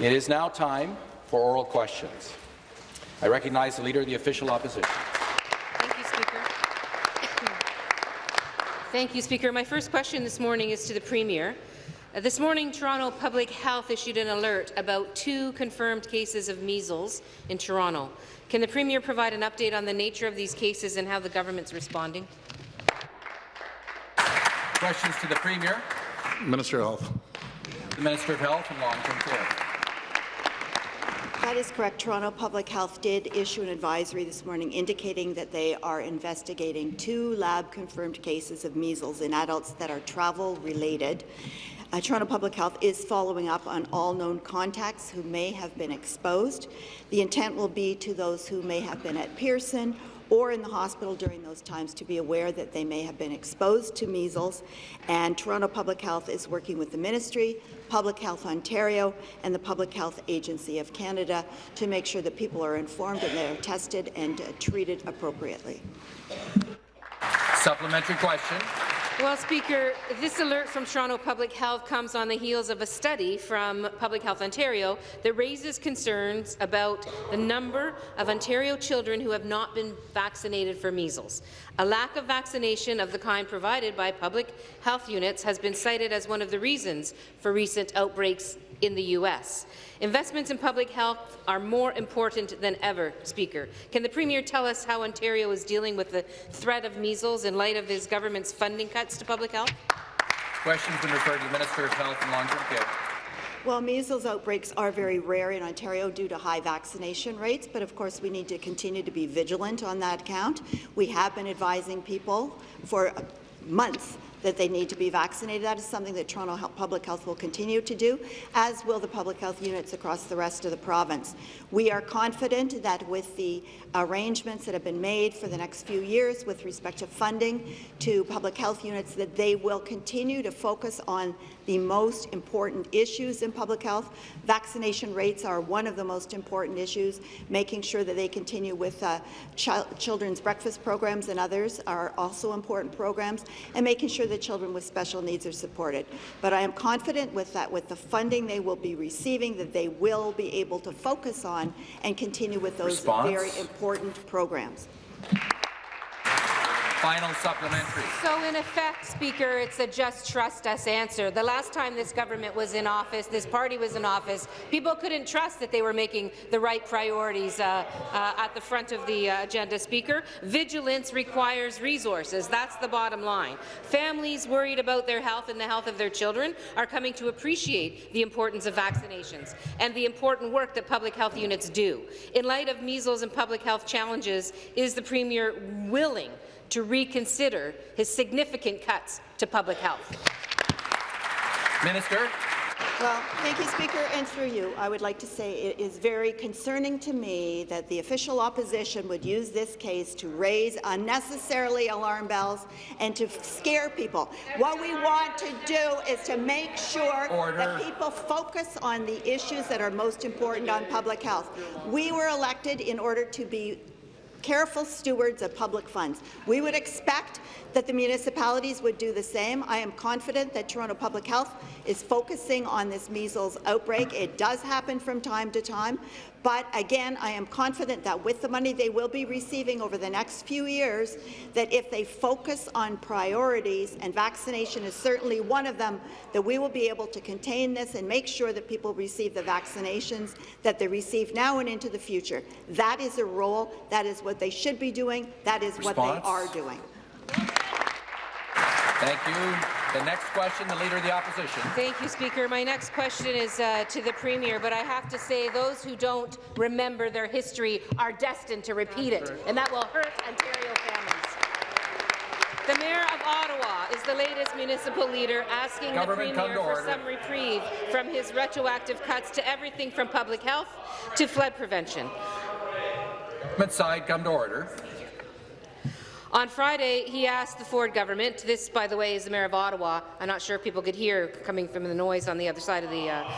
It is now time for oral questions. I recognize the Leader of the Official Opposition. Thank you, Speaker. Thank you, Speaker. My first question this morning is to the Premier. Uh, this morning, Toronto Public Health issued an alert about two confirmed cases of measles in Toronto. Can the Premier provide an update on the nature of these cases and how the government's responding? Questions to the Premier. Minister of Health. The Minister of Health and Long-Term Care. That is correct. Toronto Public Health did issue an advisory this morning indicating that they are investigating two lab-confirmed cases of measles in adults that are travel-related. Uh, Toronto Public Health is following up on all known contacts who may have been exposed. The intent will be to those who may have been at Pearson or in the hospital during those times to be aware that they may have been exposed to measles. And Toronto Public Health is working with the Ministry, Public Health Ontario, and the Public Health Agency of Canada to make sure that people are informed and they are tested and uh, treated appropriately. Supplementary question. Well, Speaker, this alert from Toronto Public Health comes on the heels of a study from Public Health Ontario that raises concerns about the number of Ontario children who have not been vaccinated for measles. A lack of vaccination of the kind provided by public health units has been cited as one of the reasons for recent outbreaks in the U.S. Investments in public health are more important than ever, Speaker. Can the Premier tell us how Ontario is dealing with the threat of measles in light of his government's funding cuts to public health? Questions been referred to the Minister of Health and Long-Term Care. Well, measles outbreaks are very rare in Ontario due to high vaccination rates, but of course we need to continue to be vigilant on that count. We have been advising people for months that they need to be vaccinated. That is something that Toronto Public Health will continue to do, as will the public health units across the rest of the province. We are confident that with the arrangements that have been made for the next few years with respect to funding to public health units, that they will continue to focus on the most important issues in public health. Vaccination rates are one of the most important issues. Making sure that they continue with uh, ch children's breakfast programs and others are also important programs, and making sure that children with special needs are supported. But I am confident with that, with the funding they will be receiving, that they will be able to focus on and continue with those Response? very important programs. Final supplementary. So, in effect, Speaker, it's a just trust us answer. The last time this government was in office, this party was in office, people couldn't trust that they were making the right priorities uh, uh, at the front of the uh, agenda, Speaker. Vigilance requires resources. That's the bottom line. Families worried about their health and the health of their children are coming to appreciate the importance of vaccinations and the important work that public health units do. In light of measles and public health challenges, is the Premier willing to reconsider his significant cuts to public health. Minister. Well, thank you, Speaker, and through you, I would like to say it is very concerning to me that the official opposition would use this case to raise unnecessarily alarm bells and to scare people. What we want to do is to make sure Order. that people focus on the issues that are most important on public health. We were elected in order to be careful stewards of public funds. We would expect that the municipalities would do the same. I am confident that Toronto Public Health is focusing on this measles outbreak. It does happen from time to time, but again, I am confident that with the money they will be receiving over the next few years, that if they focus on priorities, and vaccination is certainly one of them, that we will be able to contain this and make sure that people receive the vaccinations that they receive now and into the future. That is a role. That is what they should be doing. That is Response? what they are doing. Thank you. The next question, the Leader of the Opposition. Thank you, Speaker. My next question is uh, to the Premier, but I have to say those who don't remember their history are destined to repeat it, and that will hurt Ontario families. The Mayor of Ottawa is the latest municipal leader asking Government the Premier for some reprieve from his retroactive cuts to everything from public health to flood prevention. Government side, come to order. On Friday, he asked the Ford government, this, by the way, is the Mayor of Ottawa. I'm not sure if people could hear coming from the noise on the other side of the, uh,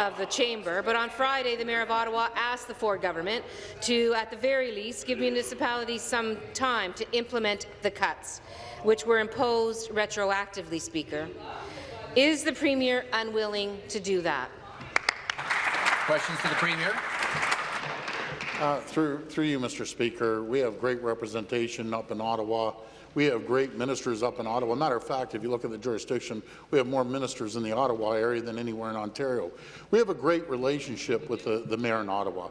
of the chamber, but on Friday, the Mayor of Ottawa asked the Ford government to, at the very least, give municipalities some time to implement the cuts, which were imposed retroactively, Speaker. Is the Premier unwilling to do that? Questions to the Premier? Uh, Through, through you, Mr. Speaker, we have great representation up in Ottawa. We have great ministers up in Ottawa. Matter of fact, if you look at the jurisdiction, we have more ministers in the Ottawa area than anywhere in Ontario. We have a great relationship with the, the mayor in Ottawa.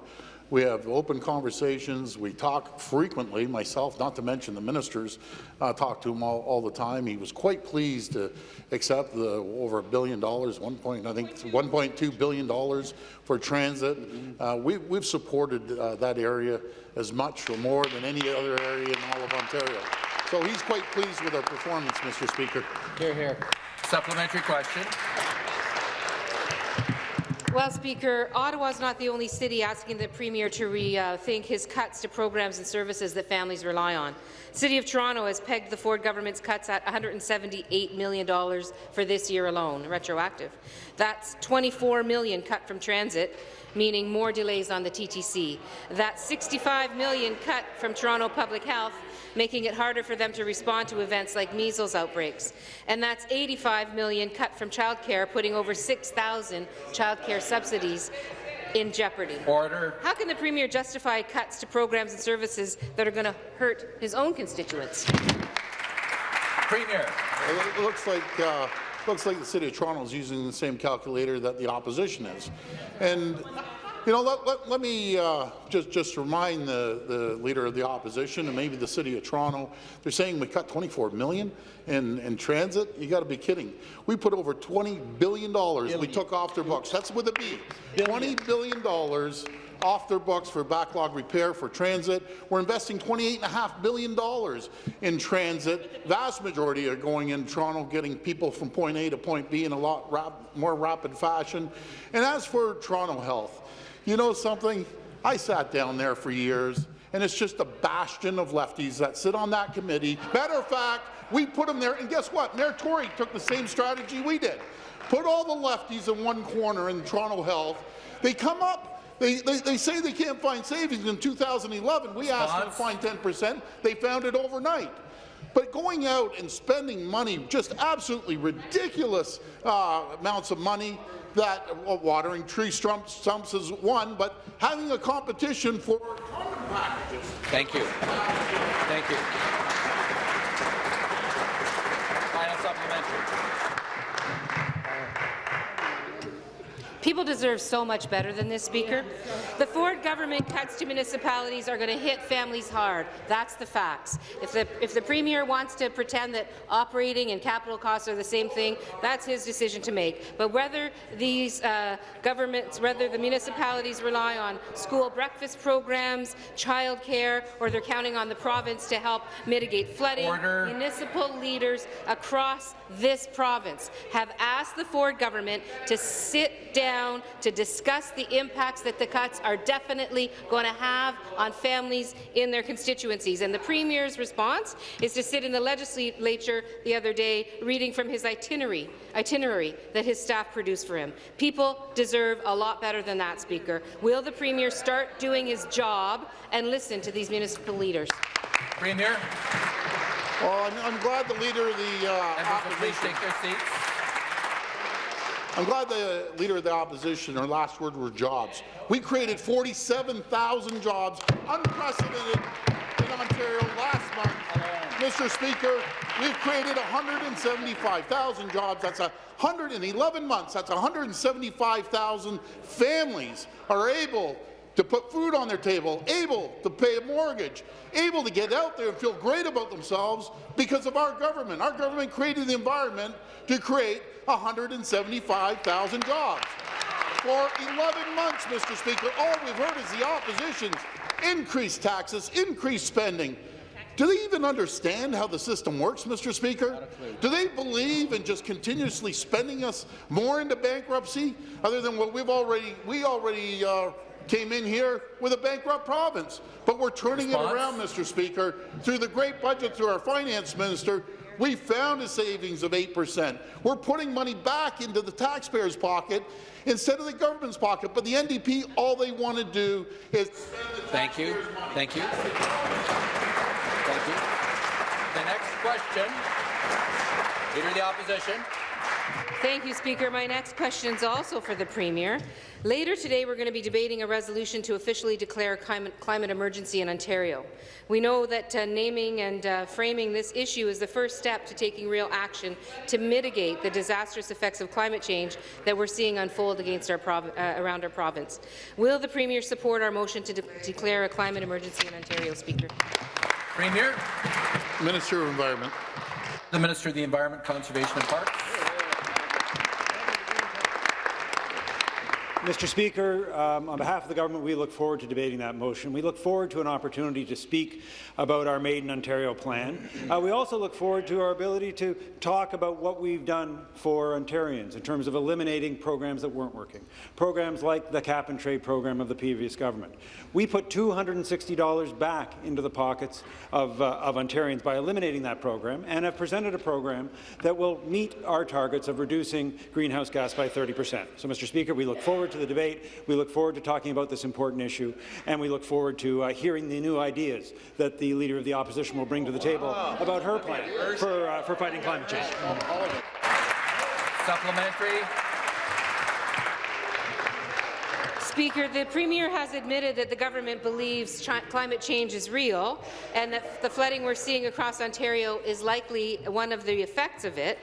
We have open conversations. We talk frequently, myself, not to mention the ministers, uh, talk to him all, all the time. He was quite pleased to accept the over a billion dollars, one point, I think, 1.2 billion dollars for transit. Uh, we, we've supported uh, that area as much or more than any other area in all of Ontario. So he's quite pleased with our performance, Mr. Speaker. Here, here. Supplementary question. Well, Speaker, Ottawa is not the only city asking the Premier to rethink his cuts to programs and services that families rely on. City of Toronto has pegged the Ford government's cuts at $178 million for this year alone, retroactive. That's 24 million cut from transit, meaning more delays on the TTC. That's 65 million cut from Toronto Public Health, making it harder for them to respond to events like measles outbreaks. And that's 85 million cut from childcare, putting over 6,000 childcare subsidies in jeopardy. Order. How can the Premier justify cuts to programs and services that are going to hurt his own constituents? Premier. It looks like uh, looks like the City of Toronto is using the same calculator that the opposition is. And you know, let, let, let me uh, just just remind the, the leader of the opposition and maybe the City of Toronto. They're saying we cut 24 million in, in transit. You got to be kidding. We put over 20 billion dollars. We took off their books. That's with a B. 20 billion dollars off their books for backlog repair for transit. We're investing $28.5 billion in transit. Vast majority are going in Toronto, getting people from point A to point B in a lot rap more rapid fashion. And as for Toronto Health, you know something? I sat down there for years, and it's just a bastion of lefties that sit on that committee. Matter of fact, we put them there, and guess what? Mayor Tory took the same strategy we did. Put all the lefties in one corner in Toronto Health. They come up they, they, they, say they can't find savings in 2011. We asked them to find 10 percent. They found it overnight. But going out and spending money, just absolutely ridiculous uh, amounts of money, that well, watering tree stumps, is one, but having a competition for. Thank you. Thank you. Final supplementary. People deserve so much better than this, Speaker. The Ford government cuts to municipalities are going to hit families hard. That's the facts. If the, if the Premier wants to pretend that operating and capital costs are the same thing, that's his decision to make. But whether these uh, governments, whether the municipalities rely on school breakfast programs, childcare, or they're counting on the province to help mitigate flooding, Order. municipal leaders across this province have asked the Ford government to sit down down to discuss the impacts that the cuts are definitely going to have on families in their constituencies. And the Premier's response is to sit in the legislature the other day reading from his itinerary, itinerary that his staff produced for him. People deserve a lot better than that, Speaker. Will the Premier start doing his job and listen to these municipal leaders? Premier. Well, I'm, I'm glad the leader of the uh, please take their seats. I'm glad the Leader of the Opposition, her last word were jobs. We created 47,000 jobs, unprecedented in Ontario last month. Mr. Speaker, we've created 175,000 jobs. That's 111 months. That's 175,000 families are able to put food on their table, able to pay a mortgage, able to get out there and feel great about themselves because of our government. Our government created the environment to create 175,000 jobs. For 11 months, Mr. Speaker, all we've heard is the opposition's increase taxes, increase spending. Do they even understand how the system works, Mr. Speaker? Do they believe in just continuously spending us more into bankruptcy, other than what we've already we already uh, came in here with a bankrupt province? But we're turning Response? it around, Mr. Speaker, through the great budget through our finance minister, we found a savings of 8%. We're putting money back into the taxpayer's pocket instead of the government's pocket. But the NDP, all they want to do is Thank you. Thank you. Thank you. The next question, Leader of the Opposition. Thank you, Speaker. My next question is also for the Premier. Later today, we're going to be debating a resolution to officially declare a climate, climate emergency in Ontario. We know that uh, naming and uh, framing this issue is the first step to taking real action to mitigate the disastrous effects of climate change that we're seeing unfold against our uh, around our province. Will the Premier support our motion to de declare a climate emergency in Ontario, Speaker? Premier. Minister of Environment. The Minister of the Environment, Conservation and Parks. Mr. Speaker, um, on behalf of the government, we look forward to debating that motion. We look forward to an opportunity to speak about our Made in Ontario plan. Uh, we also look forward to our ability to talk about what we've done for Ontarians in terms of eliminating programs that weren't working, programs like the cap-and-trade program of the previous government. We put $260 back into the pockets of, uh, of Ontarians by eliminating that program and have presented a program that will meet our targets of reducing greenhouse gas by 30 percent. So, Mr. Speaker, we look forward to the debate. We look forward to talking about this important issue, and we look forward to uh, hearing the new ideas that the Leader of the Opposition will bring to the table about her plan for, uh, for fighting climate change. Supplementary. Speaker, the Premier has admitted that the government believes climate change is real and that the flooding we're seeing across Ontario is likely one of the effects of it.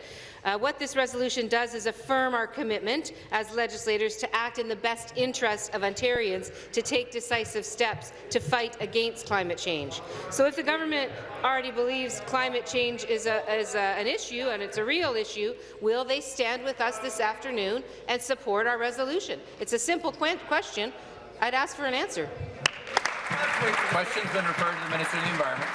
Uh, what this resolution does is affirm our commitment as legislators to act in the best interest of Ontarians to take decisive steps to fight against climate change. So if the government already believes climate change is, a, is a, an issue and it's a real issue, will they stand with us this afternoon and support our resolution? It's a simple question. I'd ask for an answer. Question's been referred to the Minister of the Environment.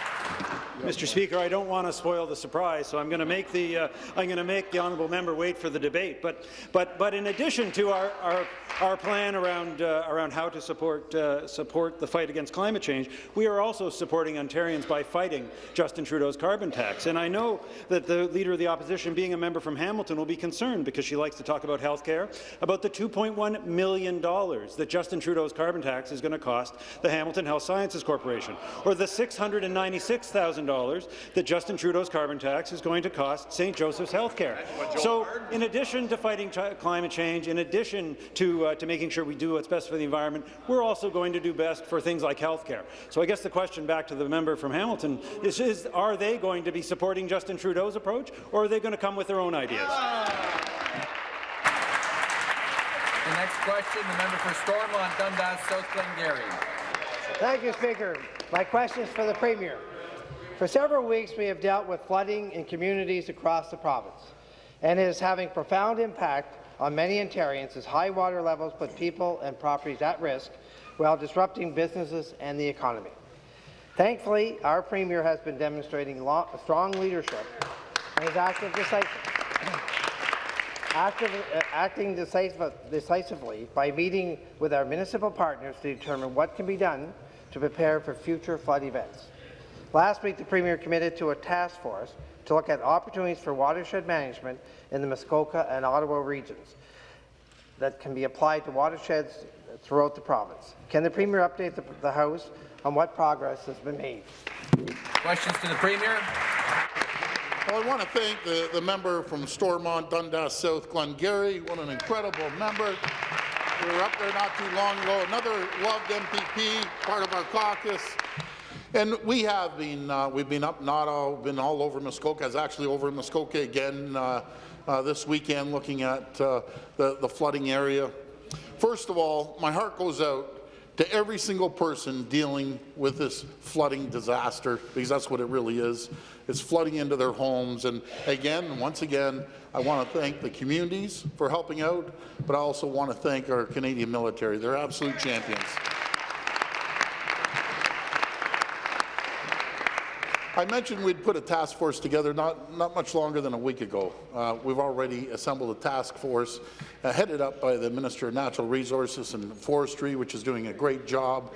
Mr. Speaker, I don't want to spoil the surprise, so I'm going to make the uh, I'm going to make the honourable member wait for the debate. But but but in addition to our our, our plan around uh, around how to support uh, support the fight against climate change, we are also supporting Ontarians by fighting Justin Trudeau's carbon tax. And I know that the leader of the opposition, being a member from Hamilton, will be concerned because she likes to talk about health care, about the 2.1 million dollars that Justin Trudeau's carbon tax is going to cost the Hamilton Health Sciences Corporation, or the 696,000 that Justin Trudeau's carbon tax is going to cost St. Joseph's Healthcare. So, in addition to fighting climate change, in addition to, uh, to making sure we do what's best for the environment, we're also going to do best for things like healthcare. So I guess the question back to the member from Hamilton is, is are they going to be supporting Justin Trudeau's approach, or are they going to come with their own ideas? The next question, the member for Stormont, Dundas, South Glengarry. Thank you, Speaker. My question is for the Premier. For several weeks, we have dealt with flooding in communities across the province, and it is having profound impact on many Ontarians as high water levels put people and properties at risk while disrupting businesses and the economy. Thankfully, our Premier has been demonstrating strong leadership and is active active, uh, acting decisive, decisively by meeting with our municipal partners to determine what can be done to prepare for future flood events. Last week, the Premier committed to a task force to look at opportunities for watershed management in the Muskoka and Ottawa regions that can be applied to watersheds throughout the province. Can the Premier update the, the House on what progress has been made? Questions to the Premier. Well, I want to thank the, the member from Stormont, Dundas South, Glengarry. What an incredible member. We were up there not too long ago. Another loved MPP, part of our caucus. And we have been, uh, we've been up Ottawa, been all over Muskoka. I was actually over in Muskoka again uh, uh, this weekend looking at uh, the, the flooding area. First of all, my heart goes out to every single person dealing with this flooding disaster, because that's what it really is. It's flooding into their homes. And again, once again, I want to thank the communities for helping out, but I also want to thank our Canadian military. They're absolute champions. I mentioned we'd put a task force together not, not much longer than a week ago. Uh, we've already assembled a task force uh, headed up by the Minister of Natural Resources and Forestry, which is doing a great job.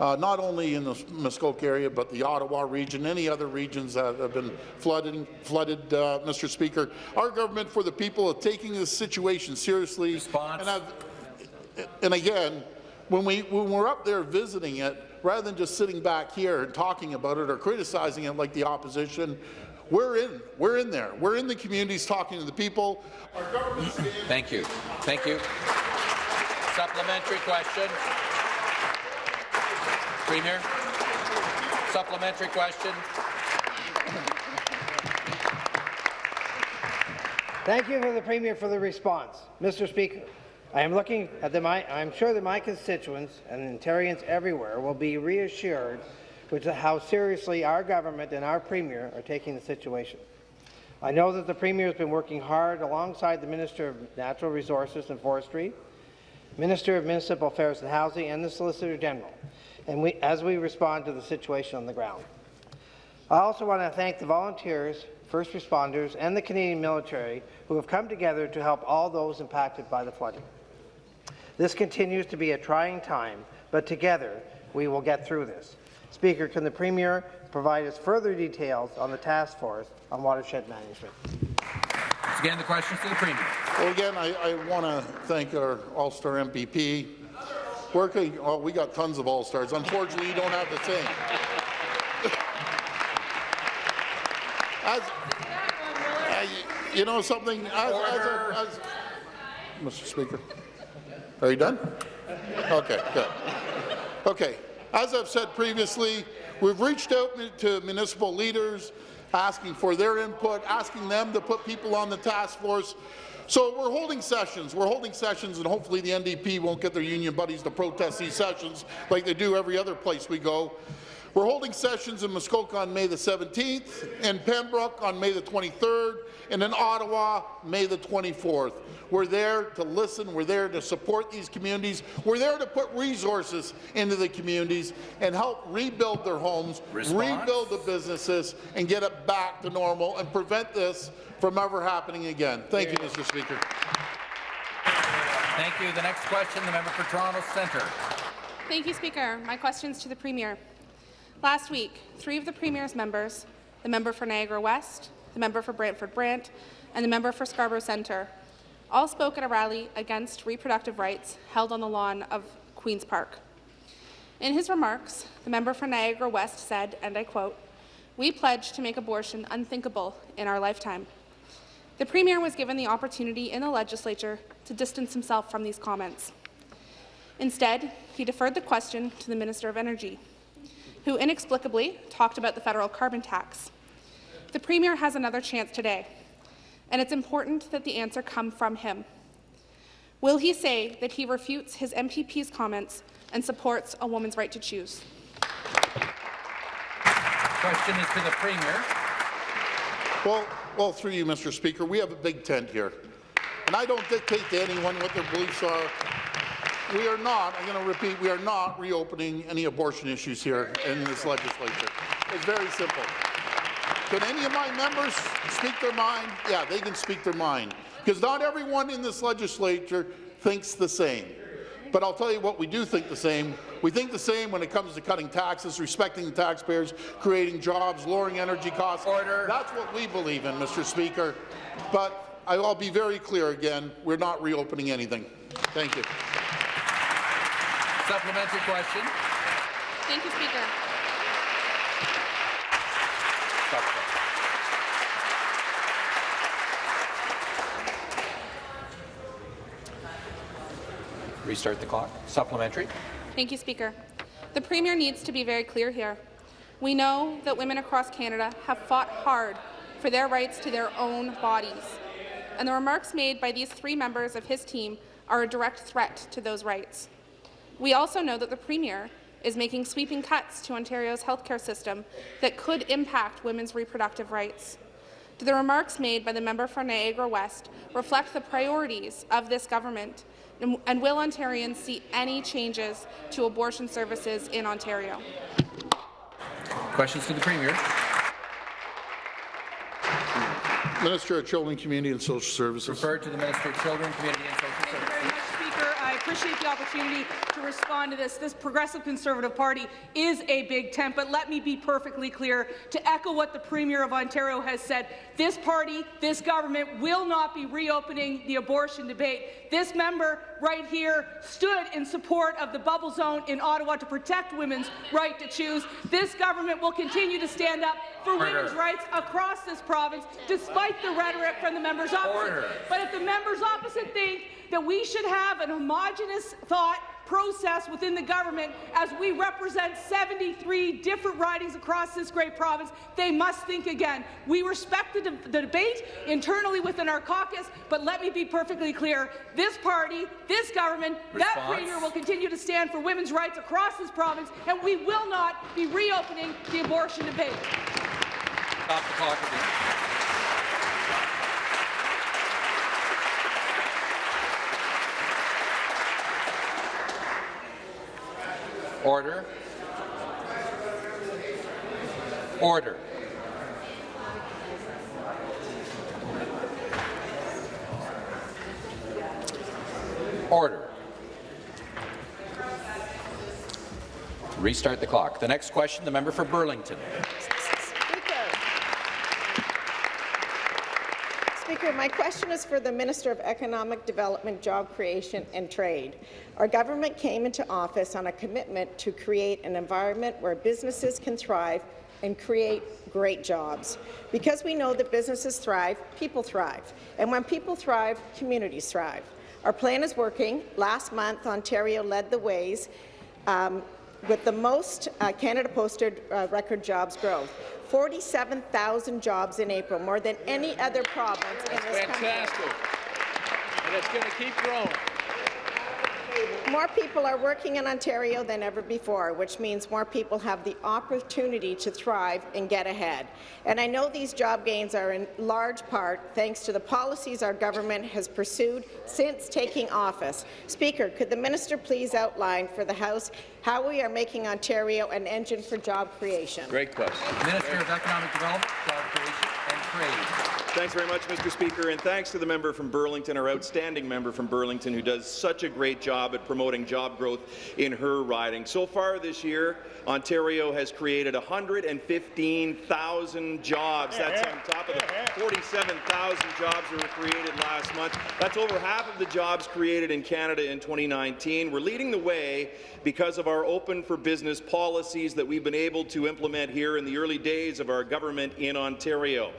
Uh, not only in the Muskoka area, but the Ottawa region, any other regions that have been flooded, flooded uh, Mr. Speaker. Our government for the people are taking this situation seriously. Response. And, and again, when, we, when we're up there visiting it, rather than just sitting back here and talking about it or criticizing it like the opposition, We're in. We're in there. We're in the communities talking to the people. Our Thank you. Thank you. Supplementary question. Premier. Supplementary question. Thank you for the Premier for the response. Mr. Speaker, I am looking at the my, I'm sure that my constituents and Ontarians everywhere will be reassured with how seriously our government and our Premier are taking the situation. I know that the Premier has been working hard alongside the Minister of Natural Resources and Forestry, Minister of Municipal Affairs and Housing, and the Solicitor General, and we, as we respond to the situation on the ground. I also want to thank the volunteers, first responders, and the Canadian military who have come together to help all those impacted by the flooding. This continues to be a trying time, but together we will get through this. Speaker, can the Premier provide us further details on the task force on watershed management? Once again, the questions to the Premier. Well, again, I, I want to thank our All-Star MPP. Working, oh, we got tons of All-Stars. Unfortunately, you don't have the same. as, uh, you, you know something, as, as, a, as, Mr. Speaker, are you done? Okay, good. Okay, as I've said previously, we've reached out to municipal leaders, asking for their input, asking them to put people on the task force. So we're holding sessions. We're holding sessions, and hopefully the NDP won't get their union buddies to protest these sessions like they do every other place we go. We're holding sessions in Muskoka on May the 17th, in Pembroke on May the 23rd, and in Ottawa, May the 24th. We're there to listen. We're there to support these communities. We're there to put resources into the communities and help rebuild their homes, Response? rebuild the businesses, and get it back to normal and prevent this from ever happening again. Thank you, Mr. Speaker. Thank you. The next question, the member for Toronto Centre. Thank you, Speaker. My question is to the Premier. Last week, three of the Premier's members, the member for Niagara West, the member for Brantford Brant, and the member for Scarborough Centre, all spoke at a rally against reproductive rights held on the lawn of Queen's Park. In his remarks, the member for Niagara West said, and I quote, we pledge to make abortion unthinkable in our lifetime. The Premier was given the opportunity in the legislature to distance himself from these comments. Instead, he deferred the question to the Minister of Energy, who inexplicably talked about the federal carbon tax. The Premier has another chance today, and it's important that the answer come from him. Will he say that he refutes his MPP's comments and supports a woman's right to choose? Question is to the Premier. Well, well, through you, Mr. Speaker, we have a big tent here, and I don't dictate to anyone what their beliefs are. We are not, I'm going to repeat, we are not reopening any abortion issues here in this legislature. It's very simple. Can any of my members speak their mind? Yeah, they can speak their mind, because not everyone in this legislature thinks the same. But I'll tell you what we do think the same. We think the same when it comes to cutting taxes, respecting the taxpayers, creating jobs, lowering energy costs. Order. That's what we believe in, Mr. Speaker. But I'll be very clear again, we're not reopening anything. Thank you. Supplementary question. Thank you, Speaker. Restart the clock. Supplementary. Thank you, Speaker. The Premier needs to be very clear here. We know that women across Canada have fought hard for their rights to their own bodies, and the remarks made by these three members of his team are a direct threat to those rights. We also know that the Premier is making sweeping cuts to Ontario's healthcare system that could impact women's reproductive rights. Do the remarks made by the member for Niagara West reflect the priorities of this government, and, and will Ontarians see any changes to abortion services in Ontario? Questions to the Premier. Minister of Children, Community and Social Services. Referred to the Minister of Children, Community and Social Thank you very Services. much, Speaker. I appreciate the opportunity to respond to this. This Progressive Conservative Party is a big tent, but let me be perfectly clear to echo what the Premier of Ontario has said. This party, this government will not be reopening the abortion debate. This member right here stood in support of the bubble zone in Ottawa to protect women's right to choose. This government will continue to stand up for Order. women's rights across this province, despite the rhetoric from the members opposite. Order. But if the members opposite think that we should have an homogenous thought process within the government as we represent 73 different ridings across this great province, they must think again. We respect the, de the debate internally within our caucus, but let me be perfectly clear. This party, this government, that premier will continue to stand for women's rights across this province, and we will not be reopening the abortion debate. Stop the clock again. Order. Order. Order. Restart the clock. The next question, the member for Burlington. Speaker. Speaker, my question is for the Minister of Economic Development, Job Creation and Trade. Our government came into office on a commitment to create an environment where businesses can thrive and create great jobs. Because we know that businesses thrive, people thrive. And when people thrive, communities thrive. Our plan is working. Last month, Ontario led the ways um, with the most uh, Canada posted uh, record jobs growth. 47,000 jobs in April, more than any other province in this country. Fantastic. And it's going to keep growing. More people are working in Ontario than ever before, which means more people have the opportunity to thrive and get ahead. And I know these job gains are in large part thanks to the policies our government has pursued since taking office. Speaker, could the minister please outline for the House how we are making Ontario an engine for job creation? Great question. Minister of Economic Development, Job Creation and Trade. Thanks very much, Mr. Speaker, and thanks to the member from Burlington, our outstanding member from Burlington, who does such a great job at promoting job growth in her riding. So far this year, Ontario has created 115,000 jobs. That's on top of the 47,000 jobs that were created last month. That's over half of the jobs created in Canada in 2019. We're leading the way because of our open for business policies that we've been able to implement here in the early days of our government in Ontario.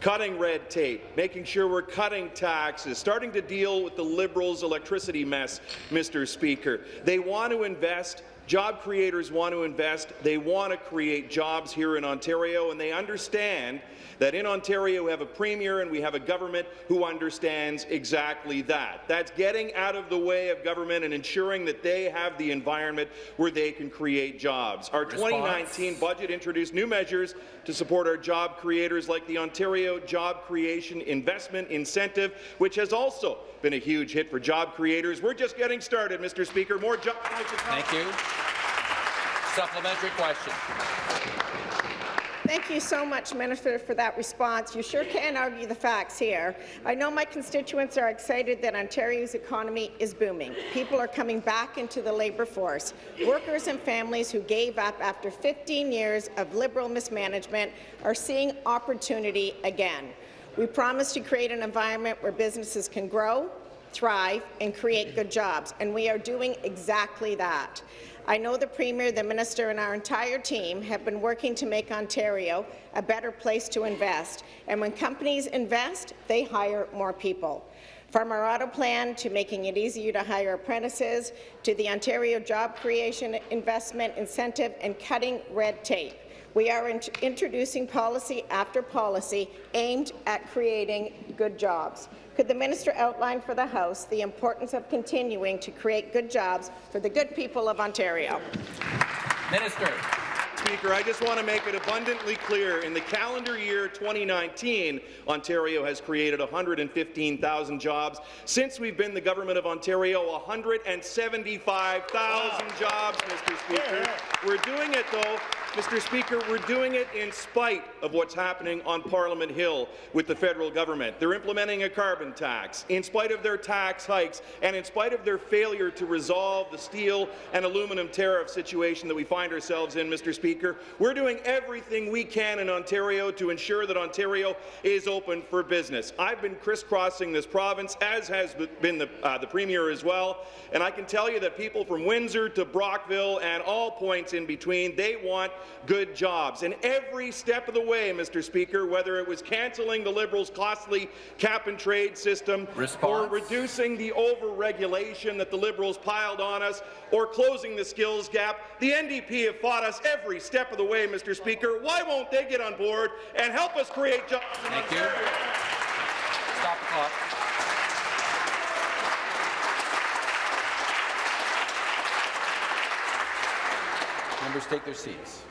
Cutting red tape, making sure we're cutting taxes, starting to deal with the Liberals' electricity mess, Mr. Speaker. They want to invest Job creators want to invest, they want to create jobs here in Ontario, and they understand that in Ontario we have a premier and we have a government who understands exactly that. That's getting out of the way of government and ensuring that they have the environment where they can create jobs. Our Response. 2019 budget introduced new measures to support our job creators like the Ontario Job Creation Investment Incentive, which has also been a huge hit for job creators. We're just getting started, Mr. Speaker. More jobs. Thank you. Supplementary question. Thank you so much, Minister, for that response. You sure can argue the facts here. I know my constituents are excited that Ontario's economy is booming. People are coming back into the labour force. Workers and families who gave up after 15 years of Liberal mismanagement are seeing opportunity again. We promise to create an environment where businesses can grow, thrive, and create good jobs, and we are doing exactly that. I know the Premier, the Minister, and our entire team have been working to make Ontario a better place to invest, and when companies invest, they hire more people. From our auto plan to making it easier to hire apprentices, to the Ontario Job Creation Investment Incentive and cutting red tape. We are int introducing policy after policy aimed at creating good jobs. Could the minister outline for the House the importance of continuing to create good jobs for the good people of Ontario? Minister. Speaker, I just want to make it abundantly clear, in the calendar year 2019, Ontario has created 115,000 jobs. Since we've been the government of Ontario, 175,000 jobs, Mr. Speaker. We're doing it, though, Mr. Speaker, we're doing it in spite of what's happening on Parliament Hill with the federal government. They're implementing a carbon tax, in spite of their tax hikes, and in spite of their failure to resolve the steel and aluminum tariff situation that we find ourselves in, Mr. Speaker. We're doing everything we can in Ontario to ensure that Ontario is open for business. I've been crisscrossing this province, as has been the, uh, the Premier as well, and I can tell you that people from Windsor to Brockville and all points in between, they want good jobs. And every step of the way, Mr. Speaker, whether it was cancelling the Liberals' costly cap-and-trade system Response. or reducing the over-regulation that the Liberals piled on us or closing the skills gap, the NDP have fought us every step of the way, Mr. Speaker. Why won't they get on board and help us create jobs in Thank you. Stop the clock. Members take their seats.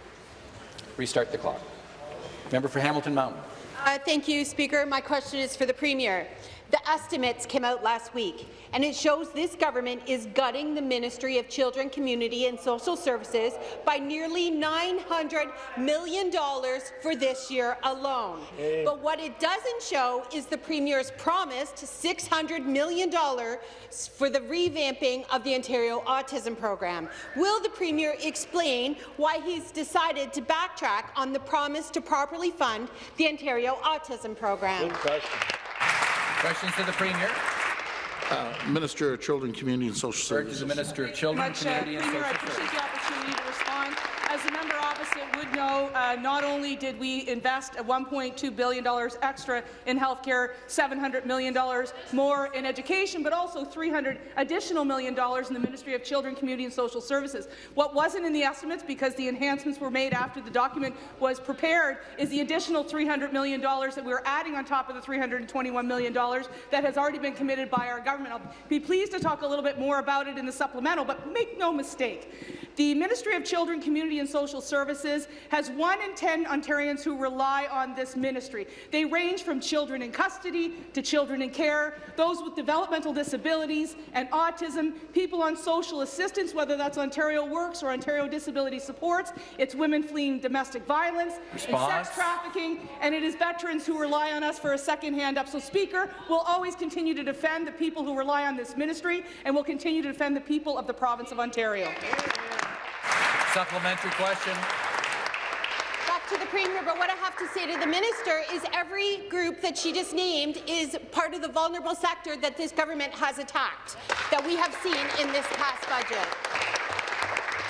Restart the clock. Member for Hamilton Mountain. Uh, thank you, Speaker. My question is for the Premier. The estimates came out last week, and it shows this government is gutting the Ministry of Children, Community and Social Services by nearly $900 million for this year alone. Hey. But what it doesn't show is the Premier's promised $600 million for the revamping of the Ontario Autism Program. Will the Premier explain why he's decided to backtrack on the promise to properly fund the Ontario Autism Program? Good question. Questions to the Premier. Uh, Minister of Children, Community and Social Refer to Services. the Minister of Children, much, uh, Community and Premier, I appreciate the opportunity to respond. As the member opposite would know, uh, not only did we invest $1.2 billion extra in healthcare, $700 million more in education, but also 300 additional million dollars in the Ministry of Children, Community and Social Services. What wasn't in the estimates, because the enhancements were made after the document was prepared, is the additional $300 million that we're adding on top of the $321 million that has already been committed by our government. I'll be pleased to talk a little bit more about it in the supplemental, but make no mistake, the Ministry of Children, Community and Social Services has one in 10 Ontarians who rely on this ministry. They range from children in custody to children in care, those with developmental disabilities and autism, people on social assistance, whether that's Ontario Works or Ontario Disability Supports, it's women fleeing domestic violence and sex trafficking, and it is veterans who rely on us for a second hand up. So, Speaker, we'll always continue to defend the people who rely on this ministry, and we'll continue to defend the people of the province of Ontario. Supplementary question. Back to the Premier, but what I have to say to the Minister is every group that she just named is part of the vulnerable sector that this government has attacked, that we have seen in this past budget.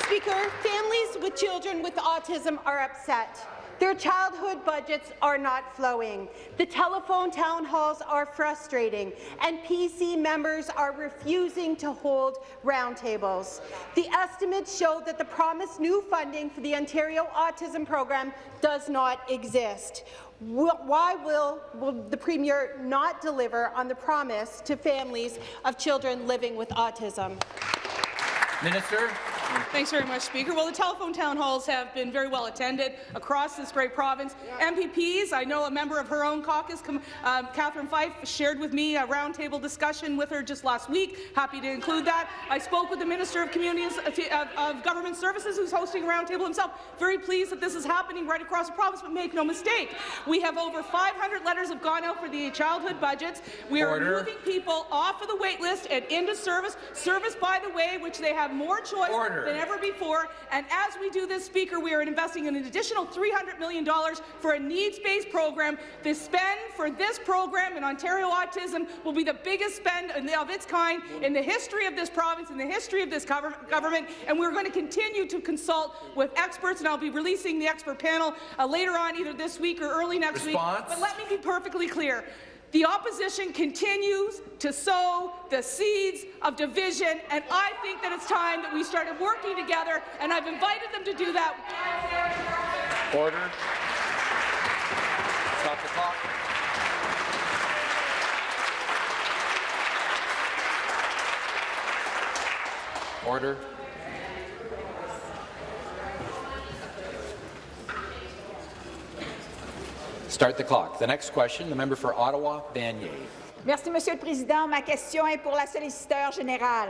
Speaker, families with children with autism are upset. Their childhood budgets are not flowing. The telephone town halls are frustrating, and PC members are refusing to hold roundtables. The estimates show that the promised new funding for the Ontario Autism Program does not exist. Why will, will the Premier not deliver on the promise to families of children living with autism? Minister. Thanks very much, Speaker. Well, the telephone town halls have been very well attended across this great province. MPPs, I know a member of her own caucus, um, Catherine Fife, shared with me a roundtable discussion with her just last week. Happy to include that. I spoke with the Minister of Communities of, of Government Services, who's hosting a roundtable himself. Very pleased that this is happening right across the province, but make no mistake, we have over 500 letters have gone out for the childhood budgets. We are Order. moving people off of the wait list and into service. Service, by the way, which they have more choice Order. Than ever before. And as we do this, Speaker, we are investing in an additional $300 million for a needs-based program. The spend for this program in Ontario Autism will be the biggest spend of its kind in the history of this province, in the history of this government, and we're going to continue to consult with experts, and I'll be releasing the expert panel uh, later on, either this week or early next Response. week. But let me be perfectly clear. The opposition continues to sow the seeds of division, and I think that it's time that we started working together, and I've invited them to do that. Order. Stop the clock. Order. Start the clock. The next question, the member for Ottawa, Vanier. Merci, Monsieur le Président. Ma question est pour la solliciteur générale.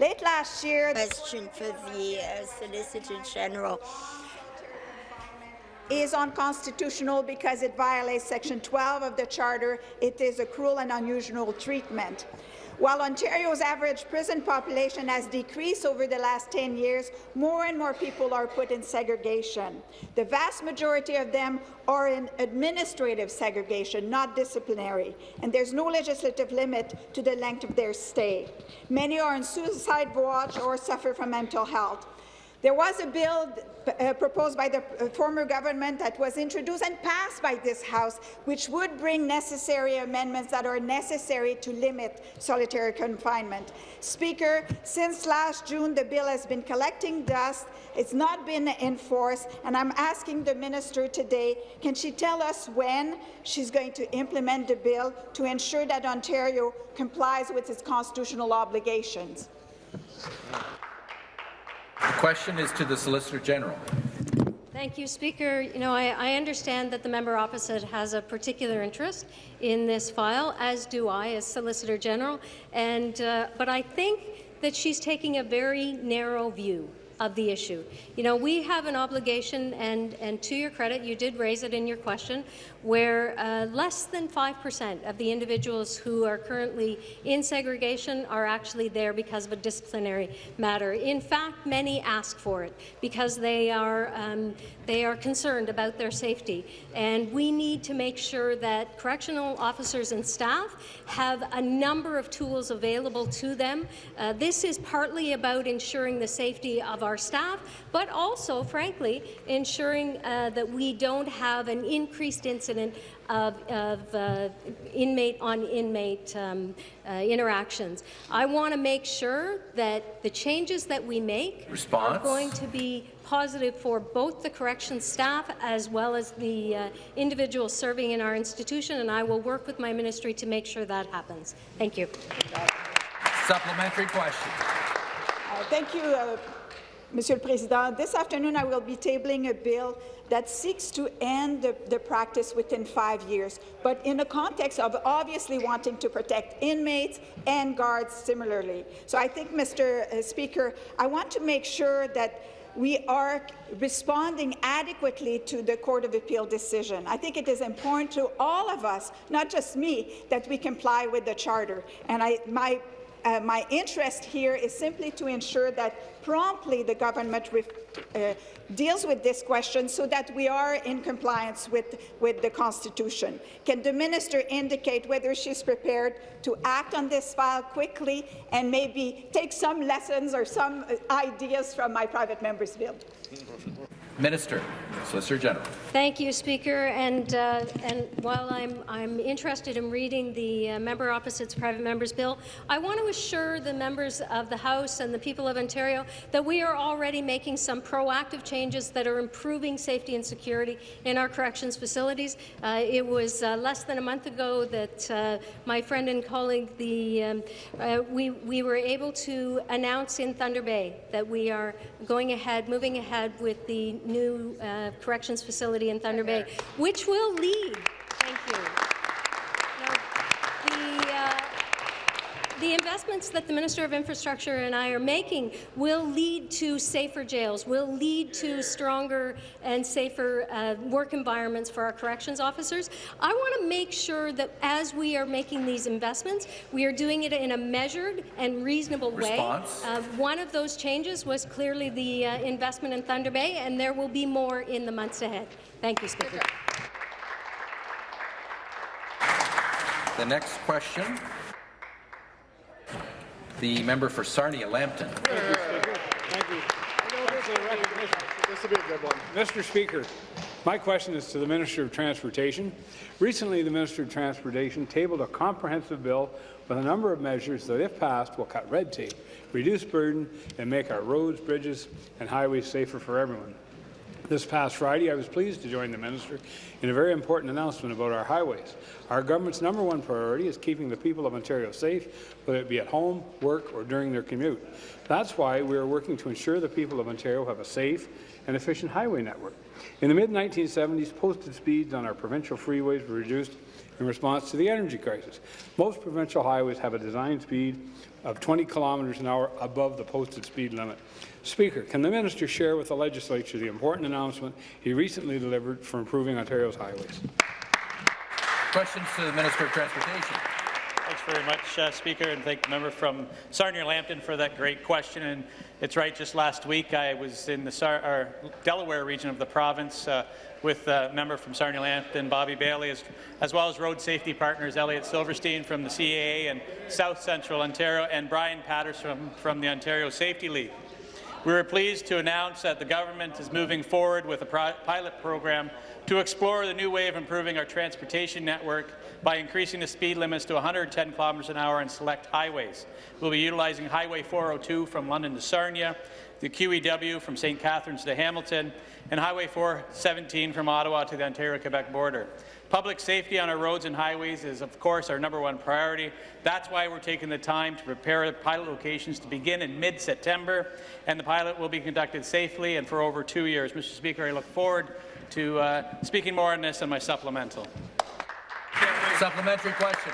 Late last year, Question for the uh, Solicitor General. is unconstitutional because it violates Section 12 of the Charter. It is a cruel and unusual treatment. While Ontario's average prison population has decreased over the last 10 years, more and more people are put in segregation. The vast majority of them are in administrative segregation, not disciplinary, and there's no legislative limit to the length of their stay. Many are on suicide watch or suffer from mental health. There was a bill uh, proposed by the uh, former government that was introduced and passed by this House, which would bring necessary amendments that are necessary to limit solitary confinement. Speaker, since last June, the bill has been collecting dust. It's not been enforced, and I'm asking the minister today, can she tell us when she's going to implement the bill to ensure that Ontario complies with its constitutional obligations? The question is to the Solicitor General. Thank you, Speaker. You know, I, I, understand that the member opposite has a particular interest in this file, as do I as Solicitor General, and, uh, but I think that she's taking a very narrow view of the issue. You know, we have an obligation, and, and to your credit, you did raise it in your question, where uh, less than 5% of the individuals who are currently in segregation are actually there because of a disciplinary matter. In fact, many ask for it because they are, um, they are concerned about their safety. And we need to make sure that correctional officers and staff have a number of tools available to them. Uh, this is partly about ensuring the safety of our staff, but also, frankly, ensuring uh, that we don't have an increased incident of, of uh, inmate on inmate um, uh, interactions. I want to make sure that the changes that we make Response. are going to be positive for both the corrections staff as well as the uh, individuals serving in our institution, and I will work with my ministry to make sure that happens. Thank you. Supplementary question. Uh, thank you, uh, Monsieur le Président. This afternoon I will be tabling a bill that seeks to end the, the, practice within five years, but in the context of obviously wanting to protect inmates and guards similarly. So I think, Mr. Uh, Speaker, I want to make sure that we are responding adequately to the Court of Appeal decision. I think it is important to all of us, not just me, that we comply with the Charter. And I, my uh, my interest here is simply to ensure that promptly the government uh, deals with this question so that we are in compliance with, with the Constitution. Can the minister indicate whether she's prepared to act on this file quickly and maybe take some lessons or some uh, ideas from my private member's bill? Minister, Solicitor General. Thank you, Speaker. And uh, and while I'm I'm interested in reading the uh, member opposite's private members bill, I want to assure the members of the House and the people of Ontario that we are already making some proactive changes that are improving safety and security in our corrections facilities. Uh, it was uh, less than a month ago that uh, my friend and colleague, the um, uh, we we were able to announce in Thunder Bay that we are going ahead, moving ahead with the new uh, corrections facility in Thunder Bay, which will lead. Thank you. the, uh, the investments that the Minister of Infrastructure and I are making will lead to safer jails, will lead to stronger and safer uh, work environments for our corrections officers. I want to make sure that as we are making these investments, we are doing it in a measured and reasonable Response. way. Uh, one of those changes was clearly the uh, investment in Thunder Bay, and there will be more in the months ahead. Thank you, Speaker. The next question the member for Sarnia-Lambton. Mr. Speaker, my question is to the Minister of Transportation. Recently, the Minister of Transportation tabled a comprehensive bill with a number of measures that, if passed, will cut red tape, reduce burden, and make our roads, bridges, and highways safer for everyone. This past Friday, I was pleased to join the minister in a very important announcement about our highways. Our government's number one priority is keeping the people of Ontario safe, whether it be at home, work, or during their commute. That's why we are working to ensure the people of Ontario have a safe and efficient highway network. In the mid-1970s, posted speeds on our provincial freeways were reduced in response to the energy crisis. Most provincial highways have a design speed of 20 kilometres an hour above the posted speed limit. Speaker, can the minister share with the legislature the important announcement he recently delivered for improving Ontario's highways? Questions to the Minister of Transportation. Thanks very much, uh, Speaker, and thank the member from Sarnia-Lambton for that great question. And it's right, just last week I was in the Sar Delaware region of the province uh, with a member from Sarnia-Lambton, Bobby Bailey, as, as, well as road safety partners Elliott Silverstein from the CAA and South Central Ontario, and Brian Patterson from, from the Ontario Safety League. We were pleased to announce that the government is moving forward with a pilot program to explore the new way of improving our transportation network by increasing the speed limits to 110 kilometres an hour on select highways. We'll be utilizing Highway 402 from London to Sarnia, the QEW from St. Catharines to Hamilton, and Highway 417 from Ottawa to the Ontario-Quebec border. Public safety on our roads and highways is, of course, our number one priority. That's why we're taking the time to prepare pilot locations to begin in mid-September, and the pilot will be conducted safely and for over two years. Mr. Speaker, I look forward to uh, speaking more on this in my supplemental. Supplementary question.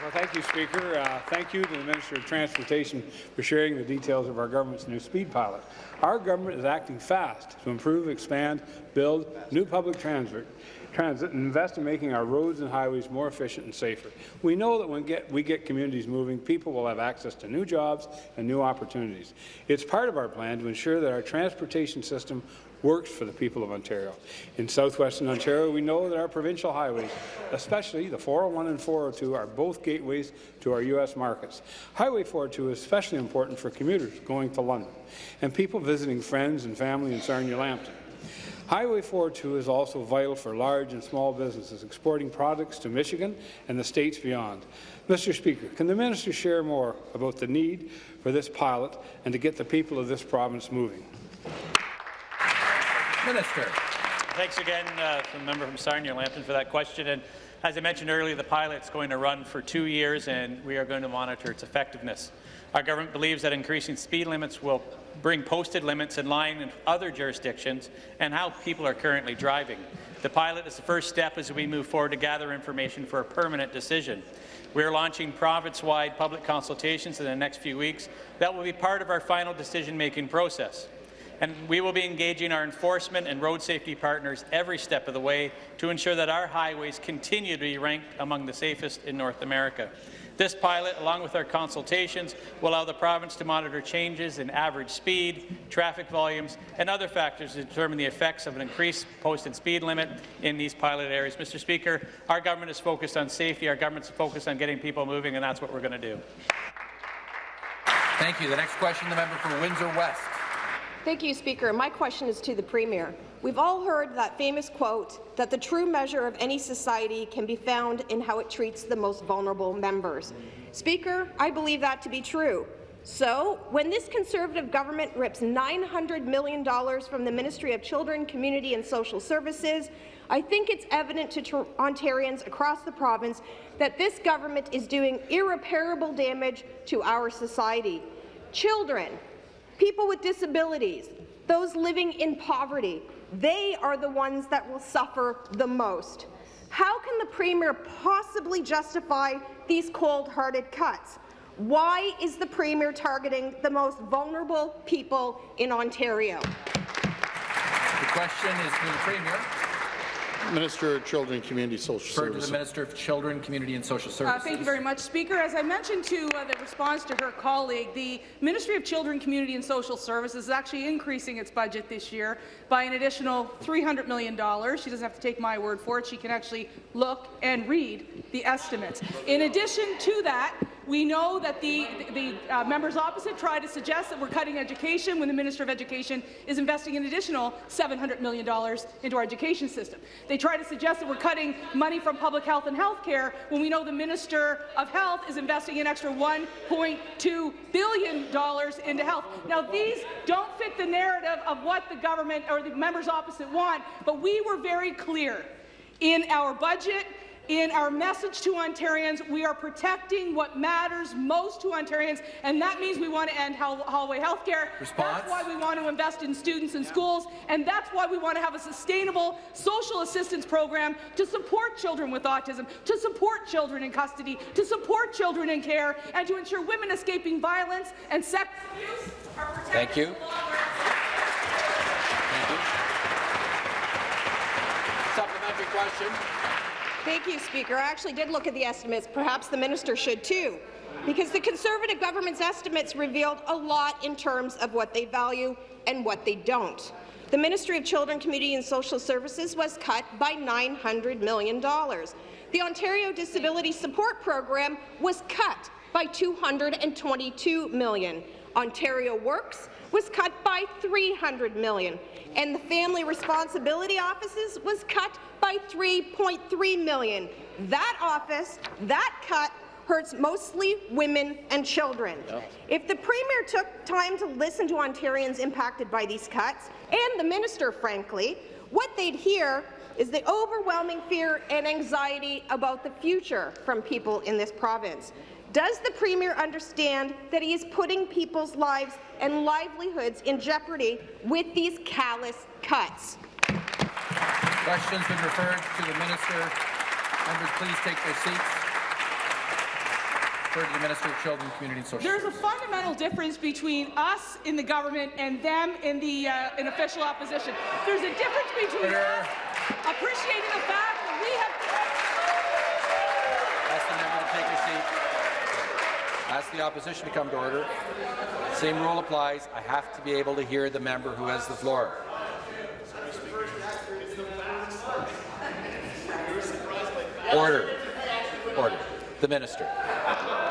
Well, thank you, Speaker. Uh, thank you to the Minister of Transportation for sharing the details of our government's new speed pilot. Our government is acting fast to improve, expand, build new public transit transit and invest in making our roads and highways more efficient and safer. We know that when get, we get communities moving, people will have access to new jobs and new opportunities. It's part of our plan to ensure that our transportation system works for the people of Ontario. In southwestern Ontario, we know that our provincial highways, especially the 401 and 402, are both gateways to our U.S. markets. Highway 402 is especially important for commuters going to London and people visiting friends and family in Sarnia-Lambton. Highway 402 is also vital for large and small businesses exporting products to Michigan and the states beyond. Mr. Speaker, can the minister share more about the need for this pilot and to get the people of this province moving? Minister. Thanks again uh, from the member from Sarnia-Lambton for that question. And as I mentioned earlier, the pilot is going to run for two years, and we are going to monitor its effectiveness. Our government believes that increasing speed limits will bring posted limits in line with other jurisdictions and how people are currently driving. The pilot is the first step as we move forward to gather information for a permanent decision. We are launching province-wide public consultations in the next few weeks that will be part of our final decision-making process. And we will be engaging our enforcement and road safety partners every step of the way to ensure that our highways continue to be ranked among the safest in North America. This pilot, along with our consultations, will allow the province to monitor changes in average speed, traffic volumes, and other factors to determine the effects of an increased posted speed limit in these pilot areas. Mr. Speaker, our government is focused on safety, our government is focused on getting people moving, and that's what we're going to do. Thank you. The next question, the member for Windsor West. Thank you, Speaker. My question is to the Premier. We've all heard that famous quote that the true measure of any society can be found in how it treats the most vulnerable members. Speaker, I believe that to be true. So, when this Conservative government rips $900 million from the Ministry of Children, Community and Social Services, I think it's evident to Ontarians across the province that this government is doing irreparable damage to our society. Children, people with disabilities, those living in poverty, they are the ones that will suffer the most. How can the Premier possibly justify these cold-hearted cuts? Why is the Premier targeting the most vulnerable people in Ontario? The question is to the Premier. Minister of Children, Community Social Refer Services. to the Minister of Children, Community and Social Services. Uh, thank you very much, Speaker. As I mentioned to uh, the response to her colleague, the Ministry of Children, Community and Social Services is actually increasing its budget this year by an additional $300 million. She doesn't have to take my word for it. She can actually look and read the estimates. In addition to that, we know that the, the uh, members opposite try to suggest that we're cutting education when the Minister of Education is investing an additional $700 million into our education system. They try to suggest that we're cutting money from public health and health care when we know the Minister of Health is investing an extra $1.2 billion into health. Now, these don't fit the narrative of what the government or the members opposite want, but we were very clear in our budget in our message to Ontarians, we are protecting what matters most to Ontarians, and that means we want to end hallway health care. Response? That's why we want to invest in students and schools, and that's why we want to have a sustainable social assistance program to support children with autism, to support children in custody, to support children in care, and to ensure women escaping violence and sex abuse are protected. Thank you. the law. Supplementary question. Thank you, Speaker. I actually did look at the estimates. Perhaps the minister should too, because the Conservative government's estimates revealed a lot in terms of what they value and what they don't. The Ministry of Children, Community and Social Services was cut by $900 million. The Ontario Disability Support Program was cut by $222 million. Ontario Works was cut by 300 million, and the Family Responsibility Offices was cut by 3.3 million. That office, that cut, hurts mostly women and children. If the Premier took time to listen to Ontarians impacted by these cuts, and the minister, frankly, what they'd hear is the overwhelming fear and anxiety about the future from people in this province. Does the Premier understand that he is putting people's lives and livelihoods in jeopardy with these callous cuts? Question's been referred to the minister. Members, please take their seats. Refer to the Minister of Children, Community and Social There's a fundamental difference between us in the government and them in the uh, in official opposition. There's a difference between us appreciating the fact Ask the opposition to come to order. Same rule applies. I have to be able to hear the member who has the floor. Order. Order. The minister.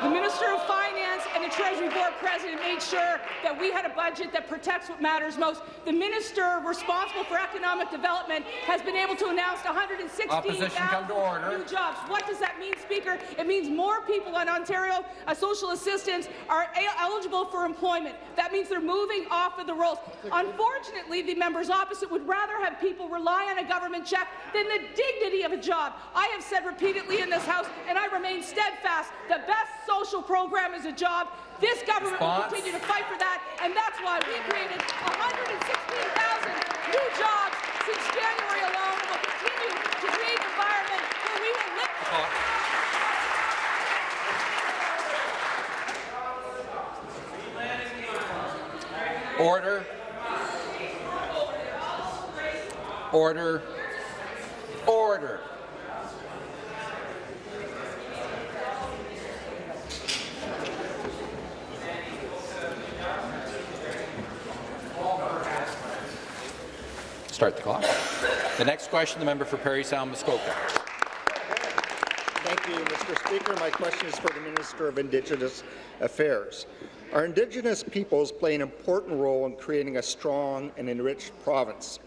The Minister of the Treasury Board President made sure that we had a budget that protects what matters most. The Minister responsible for economic development has been able to announce Opposition, 116,000 new jobs. What does that mean, Speaker? It means more people in Ontario, uh, social assistance are eligible for employment. That means they're moving off of the rolls. Unfortunately, the members opposite would rather have people rely on a government check than the dignity of a job. I have said repeatedly in this House, and I remain steadfast, the best social program is a job. This government Response? will continue to fight for that, and that's why we created 116,000 new jobs since January alone, and will continue to create an environment where we will lift Order. Order. Order. Start the clock. The next question, the member for Parry Sound Muskoka. Thank you, Mr. Speaker. My question is for the Minister of Indigenous Affairs. Our Indigenous peoples play an important role in creating a strong and enriched province.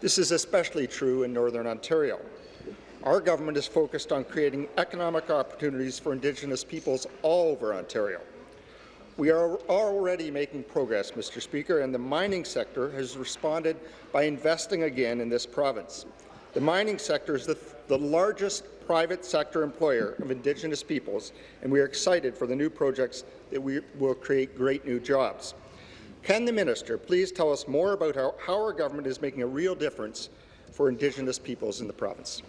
This is especially true in Northern Ontario. Our government is focused on creating economic opportunities for Indigenous peoples all over Ontario. We are already making progress, Mr. Speaker, and the mining sector has responded by investing again in this province. The mining sector is the, the largest private sector employer of Indigenous peoples, and we are excited for the new projects that we will create great new jobs. Can the minister please tell us more about how, how our government is making a real difference for Indigenous peoples in the province?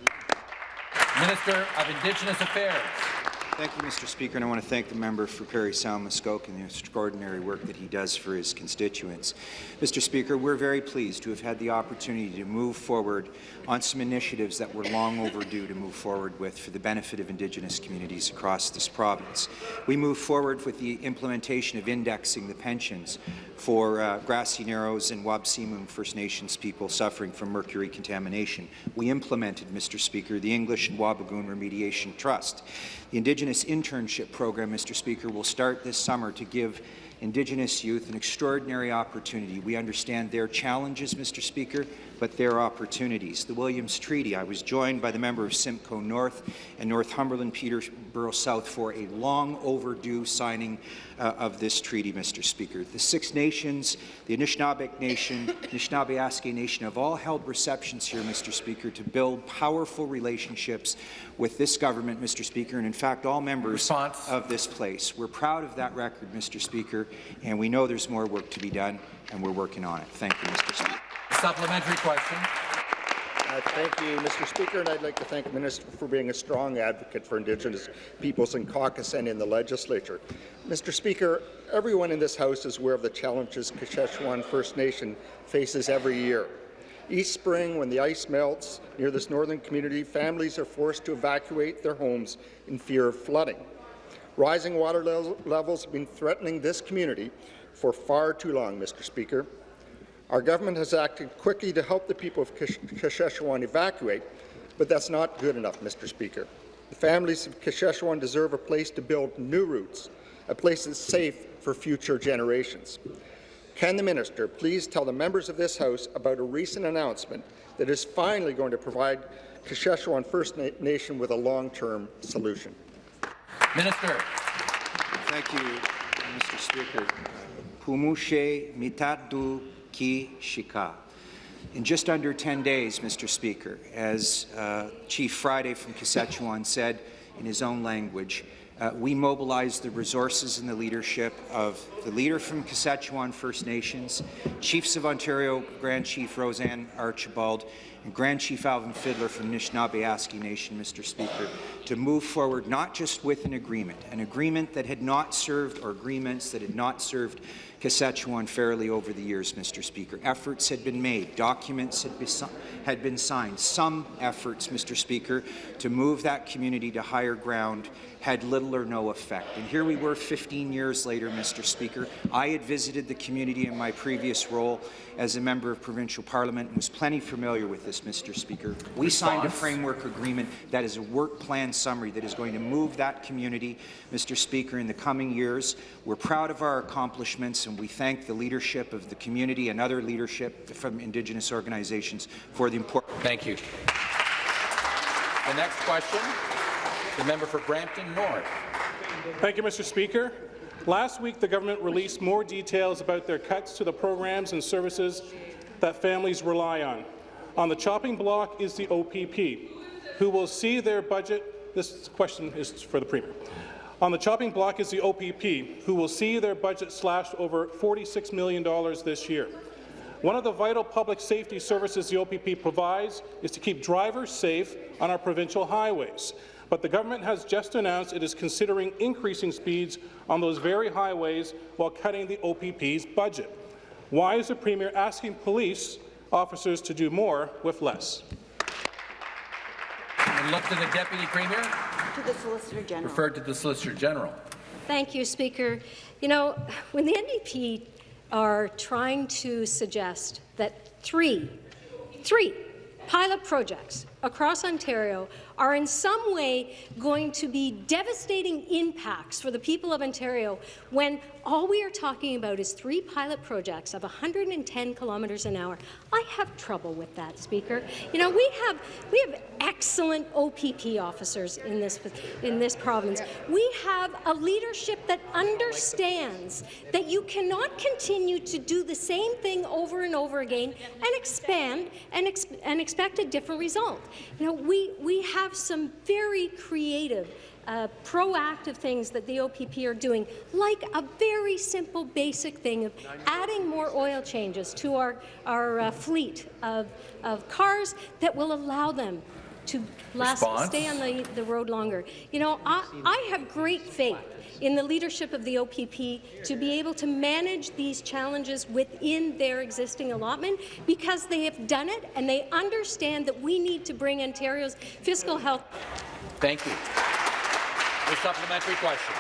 Minister of Indigenous Affairs. Thank you, Mr. Speaker, and I want to thank the member for Parry Sound Muskoka and the extraordinary work that he does for his constituents. Mr. Speaker, we're very pleased to have had the opportunity to move forward on some initiatives that were long overdue to move forward with for the benefit of Indigenous communities across this province. We moved forward with the implementation of indexing the pensions for uh, Grassy Narrows and Wabaseemoong First Nations people suffering from mercury contamination. We implemented, Mr. Speaker, the English and Wabigoon Remediation Trust. The Indigenous Internship Program, Mr. Speaker, will start this summer to give Indigenous youth an extraordinary opportunity. We understand their challenges, Mr. Speaker, but their opportunities. The Williams Treaty, I was joined by the member of Simcoe North and Northumberland, Peter Peterborough South for a long overdue signing uh, of this treaty, Mr. Speaker. The Six Nations, the Anishinaabeg Nation, Anishinaabe Nation have all held receptions here, Mr. Speaker, to build powerful relationships with this government, Mr. Speaker, and in fact all members Response. of this place. We're proud of that record, Mr. Speaker, and we know there's more work to be done, and we're working on it. Thank you, Mr. Speaker. Supplementary question. Uh, thank you, Mr. Speaker, and I'd like to thank the Minister for being a strong advocate for Indigenous peoples in caucus and in the legislature. Mr. Speaker, everyone in this House is aware of the challenges Kashechewan First Nation faces every year. Each spring, when the ice melts near this northern community, families are forced to evacuate their homes in fear of flooding. Rising water le levels have been threatening this community for far too long, Mr. Speaker. Our government has acted quickly to help the people of Kashechewan evacuate, but that's not good enough, Mr. Speaker. The families of Kashechewan deserve a place to build new roots, a place that's safe for future generations. Can the minister please tell the members of this House about a recent announcement that is finally going to provide Kashechewan First Na Nation with a long-term solution? Minister. Thank you, Mr. Speaker. Pumushe mitatu ki shika. In just under 10 days, Mr. Speaker, as uh, Chief Friday from Kashechewan said in his own language, uh, we mobilized the resources and the leadership of the leader from Kashechewan First Nations, Chiefs of Ontario, Grand Chief Roseanne Archibald, and Grand Chief Alvin Fiddler from Nishnawbe Aski Nation, Mr. Speaker, to move forward not just with an agreement, an agreement that had not served, or agreements that had not served Kashechewan fairly over the years, Mr. Speaker. Efforts had been made, documents had, be had been signed. Some efforts, Mr. Speaker, to move that community to higher ground had little or no effect. And here we were 15 years later, Mr. Speaker. I had visited the community in my previous role as a member of provincial parliament and was plenty familiar with this, Mr. Speaker. We Response. signed a framework agreement that is a work plan summary that is going to move that community, Mr. Speaker, in the coming years. We're proud of our accomplishments and we thank the leadership of the community and other leadership from Indigenous organizations for the important. Thank you. The next question, the member for Brampton North. Thank you, Mr. Speaker. Last week, the government released more details about their cuts to the programs and services that families rely on. On the chopping block is the OPP, who will see their budget. This question is for the Premier. On the chopping block is the OPP, who will see their budget slashed over $46 million this year. One of the vital public safety services the OPP provides is to keep drivers safe on our provincial highways. But the government has just announced it is considering increasing speeds on those very highways while cutting the OPP's budget. Why is the Premier asking police officers to do more with less? And look to the Deputy Premier. To the Solicitor General. Referred to the Solicitor General. Thank you, Speaker. You know, when the NDP are trying to suggest that three, three pilot projects across Ontario are in some way going to be devastating impacts for the people of Ontario when all we are talking about is three pilot projects of 110 kilometres an hour. I have trouble with that, Speaker. You know, we have we have excellent OPP officers in this in this province. We have a leadership that understands that you cannot continue to do the same thing over and over again and expand and, and expect a different result. You know, we we have some very creative uh, proactive things that the OPP are doing, like a very simple, basic thing of adding more oil changes to our, our uh, fleet of, of cars that will allow them to last, stay on the, the road longer. You know, I, I have great faith in the leadership of the OPP to be able to manage these challenges within their existing allotment because they have done it and they understand that we need to bring Ontario's fiscal health. Thank you. The supplementary question.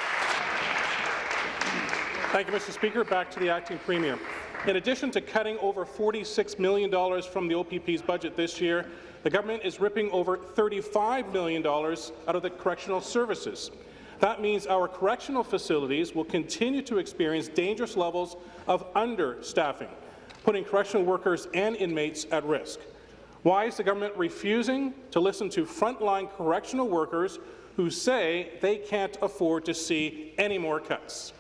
Thank you, Mr. Speaker. Back to the acting premier. In addition to cutting over $46 million from the OPP's budget this year, the government is ripping over $35 million out of the correctional services. That means our correctional facilities will continue to experience dangerous levels of understaffing, putting correctional workers and inmates at risk. Why is the government refusing to listen to frontline correctional workers who say they can't afford to see any more cuts.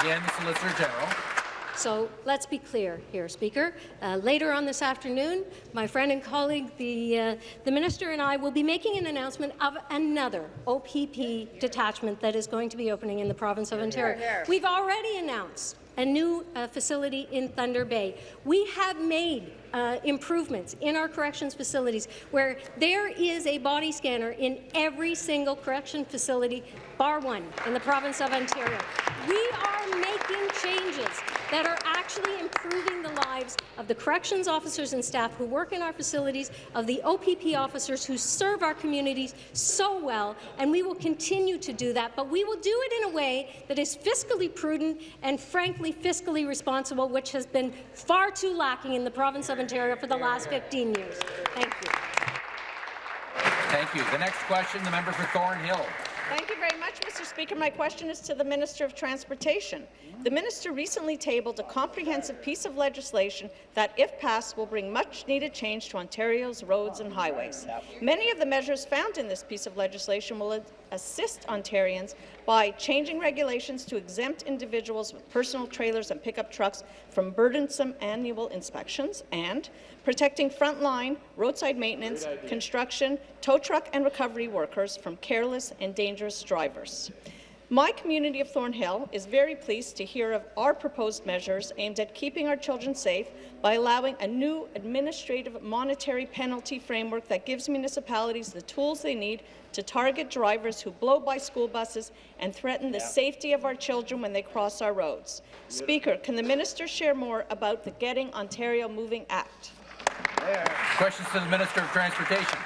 Again, Solicitor General. So let's be clear here, Speaker. Uh, later on this afternoon, my friend and colleague, the, uh, the Minister and I will be making an announcement of another OPP detachment that is going to be opening in the province of Ontario. We've already announced a new uh, facility in Thunder Bay. We have made uh, improvements in our corrections facilities where there is a body scanner in every single correction facility, bar one, in the province of Ontario. We are making changes that are actually improving the lives of the corrections officers and staff who work in our facilities, of the OPP officers who serve our communities so well, and we will continue to do that, but we will do it in a way that is fiscally prudent and, frankly, fiscally responsible, which has been far too lacking in the province of Ontario for the last 15 years. Thank you. Thank you. The next question, the member for Thornhill. Thank you very much, Mr. Speaker. My question is to the Minister of Transportation. The minister recently tabled a comprehensive piece of legislation that, if passed, will bring much-needed change to Ontario's roads and highways. Many of the measures found in this piece of legislation will assist Ontarians by changing regulations to exempt individuals with personal trailers and pickup trucks from burdensome annual inspections and protecting frontline roadside maintenance, construction, tow truck and recovery workers from careless and dangerous drivers. My community of Thornhill is very pleased to hear of our proposed measures aimed at keeping our children safe by allowing a new administrative monetary penalty framework that gives municipalities the tools they need to target drivers who blow by school buses and threaten the safety of our children when they cross our roads. Speaker, can the minister share more about the Getting Ontario Moving Act? Questions to the Minister of Transportation.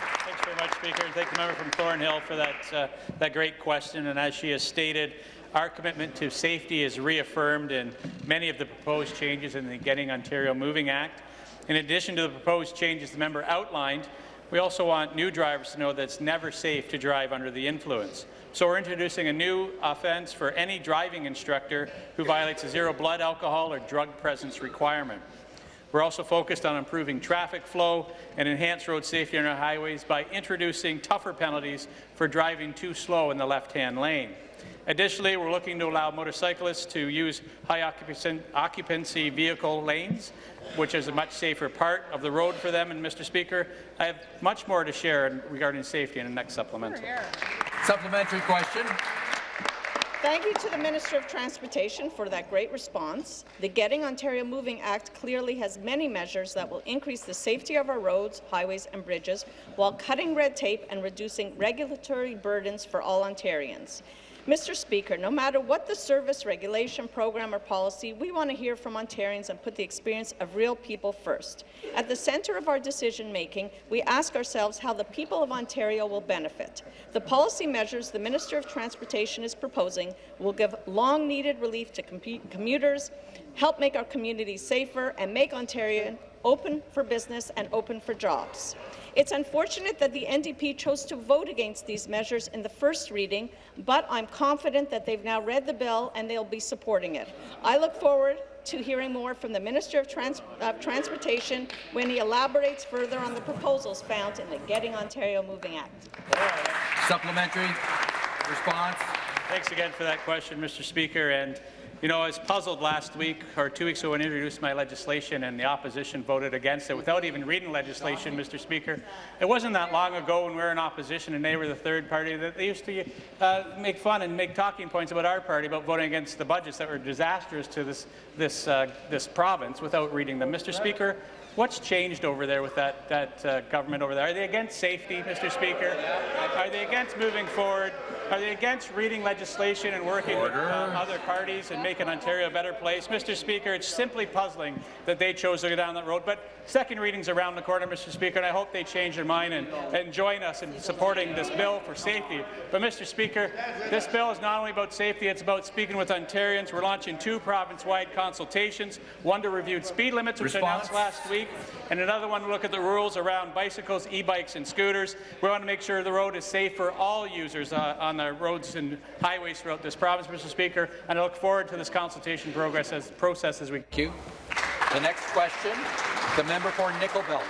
Much, Speaker, and thank the member from Thornhill for that, uh, that great question. And as she has stated, our commitment to safety is reaffirmed in many of the proposed changes in the Getting Ontario Moving Act. In addition to the proposed changes the member outlined, we also want new drivers to know that it's never safe to drive under the influence. So we're introducing a new offence for any driving instructor who violates a zero blood alcohol or drug presence requirement. We're also focused on improving traffic flow and enhance road safety on our highways by introducing tougher penalties for driving too slow in the left-hand lane. Additionally, we're looking to allow motorcyclists to use high occupancy, vehicle lanes, which is a much safer part of the road for them. And, Mr. Speaker, I have much more to share regarding safety in the next supplemental. Supplementary question. Thank you to the Minister of Transportation for that great response. The Getting Ontario Moving Act clearly has many measures that will increase the safety of our roads, highways and bridges while cutting red tape and reducing regulatory burdens for all Ontarians. Mr. Speaker, no matter what the service, regulation, program or policy, we want to hear from Ontarians and put the experience of real people first. At the centre of our decision-making, we ask ourselves how the people of Ontario will benefit. The policy measures the Minister of Transportation is proposing will give long-needed relief to commuters, help make our communities safer, and make Ontario open for business and open for jobs. It's unfortunate that the NDP chose to vote against these measures in the first reading, but I'm confident that they've now read the bill and they'll be supporting it. I look forward to hearing more from the Minister of, Trans of Transportation when he elaborates further on the proposals found in the Getting Ontario Moving Act. Supplementary response. Thanks again for that question, Mr. Speaker. And you know, I was puzzled last week or two weeks ago when I introduced my legislation and the opposition voted against it without even reading legislation, Mr. Speaker. It wasn't that long ago when we were in opposition and they were the third party that they used to uh, make fun and make talking points about our party about voting against the budgets that were disastrous to this, this, uh, this province without reading them. Mr. Speaker, What's changed over there with that, that uh, government over there? Are they against safety, Mr. Speaker? Are they against moving forward? Are they against reading legislation and working Order. with uh, other parties and making Ontario a better place? Mr. Speaker, it's simply puzzling that they chose to go down that road. But second reading's around the corner, Mr. Speaker, and I hope they change their mind and, and join us in supporting this bill for safety. But, Mr. Speaker, this bill is not only about safety, it's about speaking with Ontarians. We're launching two province-wide consultations, one to review speed limits, which Response. announced last week, and another one to look at the rules around bicycles, e-bikes and scooters. We want to make sure the road is safe for all users uh, on the roads and highways throughout this province, Mr. Speaker, and I look forward to this consultation progress as, process as we... Thank you. The next question, the member for Nickel Belt.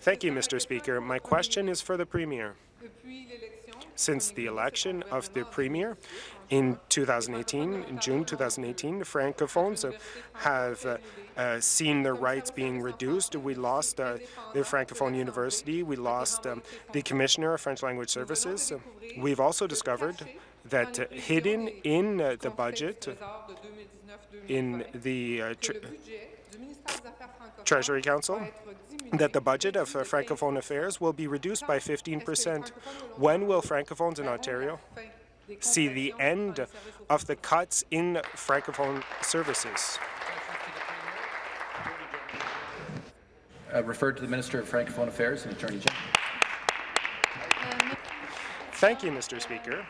Thank you, Mr. Speaker. My question is for the Premier. Since the election of the Premier in 2018, in June 2018, the Francophones have uh, uh, seen their rights being reduced. We lost uh, the Francophone University. We lost um, the Commissioner of French Language Services. We've also discovered that hidden in uh, the budget, in the uh, Treasury Council, that the budget of uh, Francophone Affairs will be reduced by 15 percent. When will Francophones in Ontario see the end of the cuts in Francophone services? Uh, referred to the Minister of Francophone Affairs and Attorney General. Thank you, Mr. Speaker.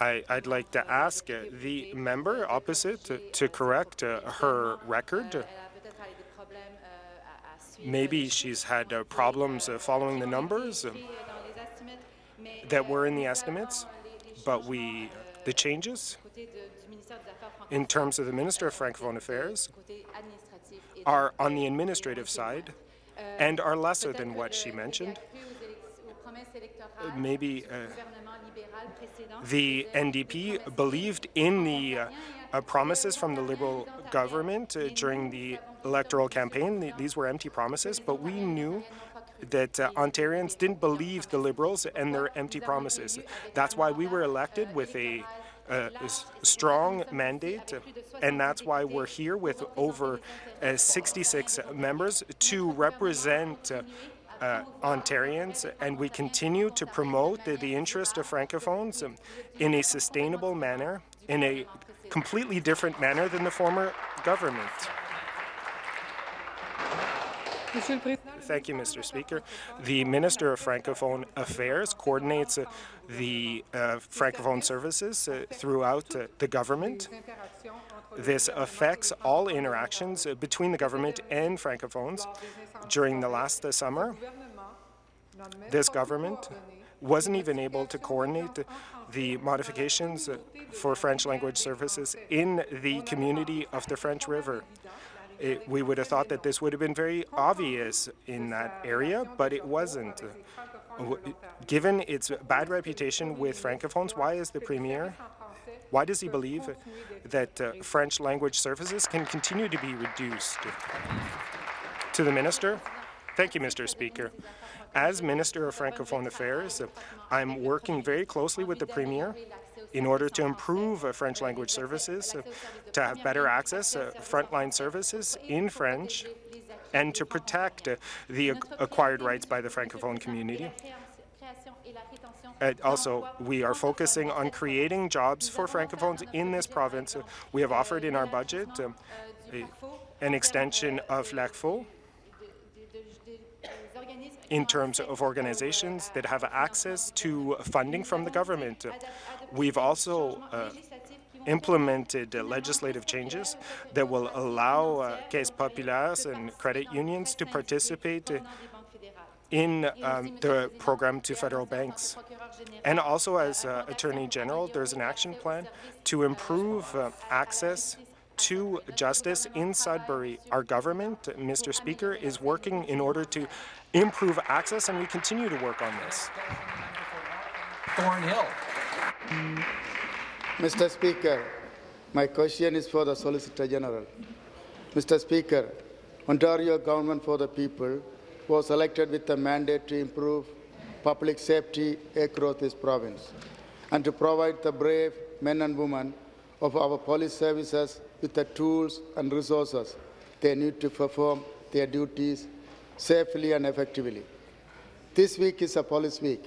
I, would like to ask the member opposite to, correct uh, her record. Maybe she's had uh, problems uh, following the numbers um, that were in the estimates, but we the changes in terms of the Minister of Francophone Affairs are on the administrative side and are lesser than what she mentioned. Maybe uh, the NDP believed in the uh, uh, promises from the Liberal government uh, during the electoral campaign. These were empty promises, but we knew that uh, Ontarians didn't believe the Liberals and their empty promises. That's why we were elected with a uh, strong mandate, and that's why we're here with over uh, 66 members to represent uh, uh, Ontarians, and we continue to promote the, the interest of Francophones in a sustainable manner, in a completely different manner than the former government. Thank you, Mr. Speaker. The Minister of Francophone Affairs coordinates uh, the uh, Francophone services uh, throughout uh, the government. This affects all interactions uh, between the government and Francophones. During the last uh, summer, this government wasn't even able to coordinate the modifications for French language services in the community of the French River. It, we would have thought that this would have been very obvious in that area, but it wasn't. Given its bad reputation with Francophones, why is the Premier why does he believe that uh, French language services can continue to be reduced? To the Minister. Thank you, Mr. Speaker. As Minister of Francophone Affairs, I'm working very closely with the Premier in order to improve uh, French language services, uh, to have better access uh, frontline services in French, and to protect the acquired rights by the Francophone community. Also, we are focusing on creating jobs for Francophones in this province. We have offered in our budget um, an extension of LACFO in terms of organizations that have access to funding from the government. We've also uh, implemented uh, legislative changes that will allow uh, Caisses Populaires and credit unions to participate in um, the program to federal banks. And also as uh, Attorney General, there's an action plan to improve uh, access to justice in Sudbury. Our government, Mr. Speaker, is working in order to improve access, and we continue to work on this. Thornhill. Mr. Speaker, my question is for the Solicitor General. Mr. Speaker, Ontario Government for the People was elected with a mandate to improve public safety across this province and to provide the brave men and women of our police services with the tools and resources they need to perform their duties safely and effectively. This week is a police week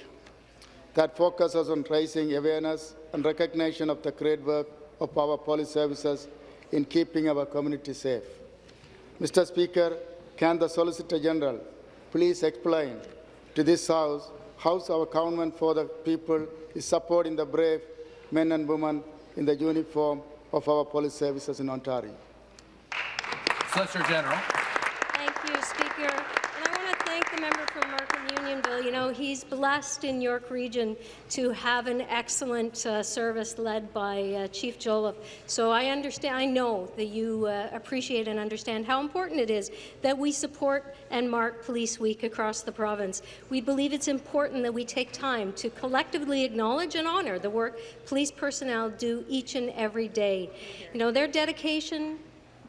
that focuses on raising awareness and recognition of the great work of our police services in keeping our community safe. Mr. Speaker, can the Solicitor General please explain to this House how our government for the people is supporting the brave men and women in the uniform of our police services in Ontario? Solicitor General. Thank you, Speaker. And I want to thank the member from Markham Unionville, you know, he's blessed in York Region to have an excellent uh, service led by uh, Chief Jolliffe. So I understand, I know that you uh, appreciate and understand how important it is that we support and mark Police Week across the province. We believe it's important that we take time to collectively acknowledge and honour the work police personnel do each and every day. You know, their dedication,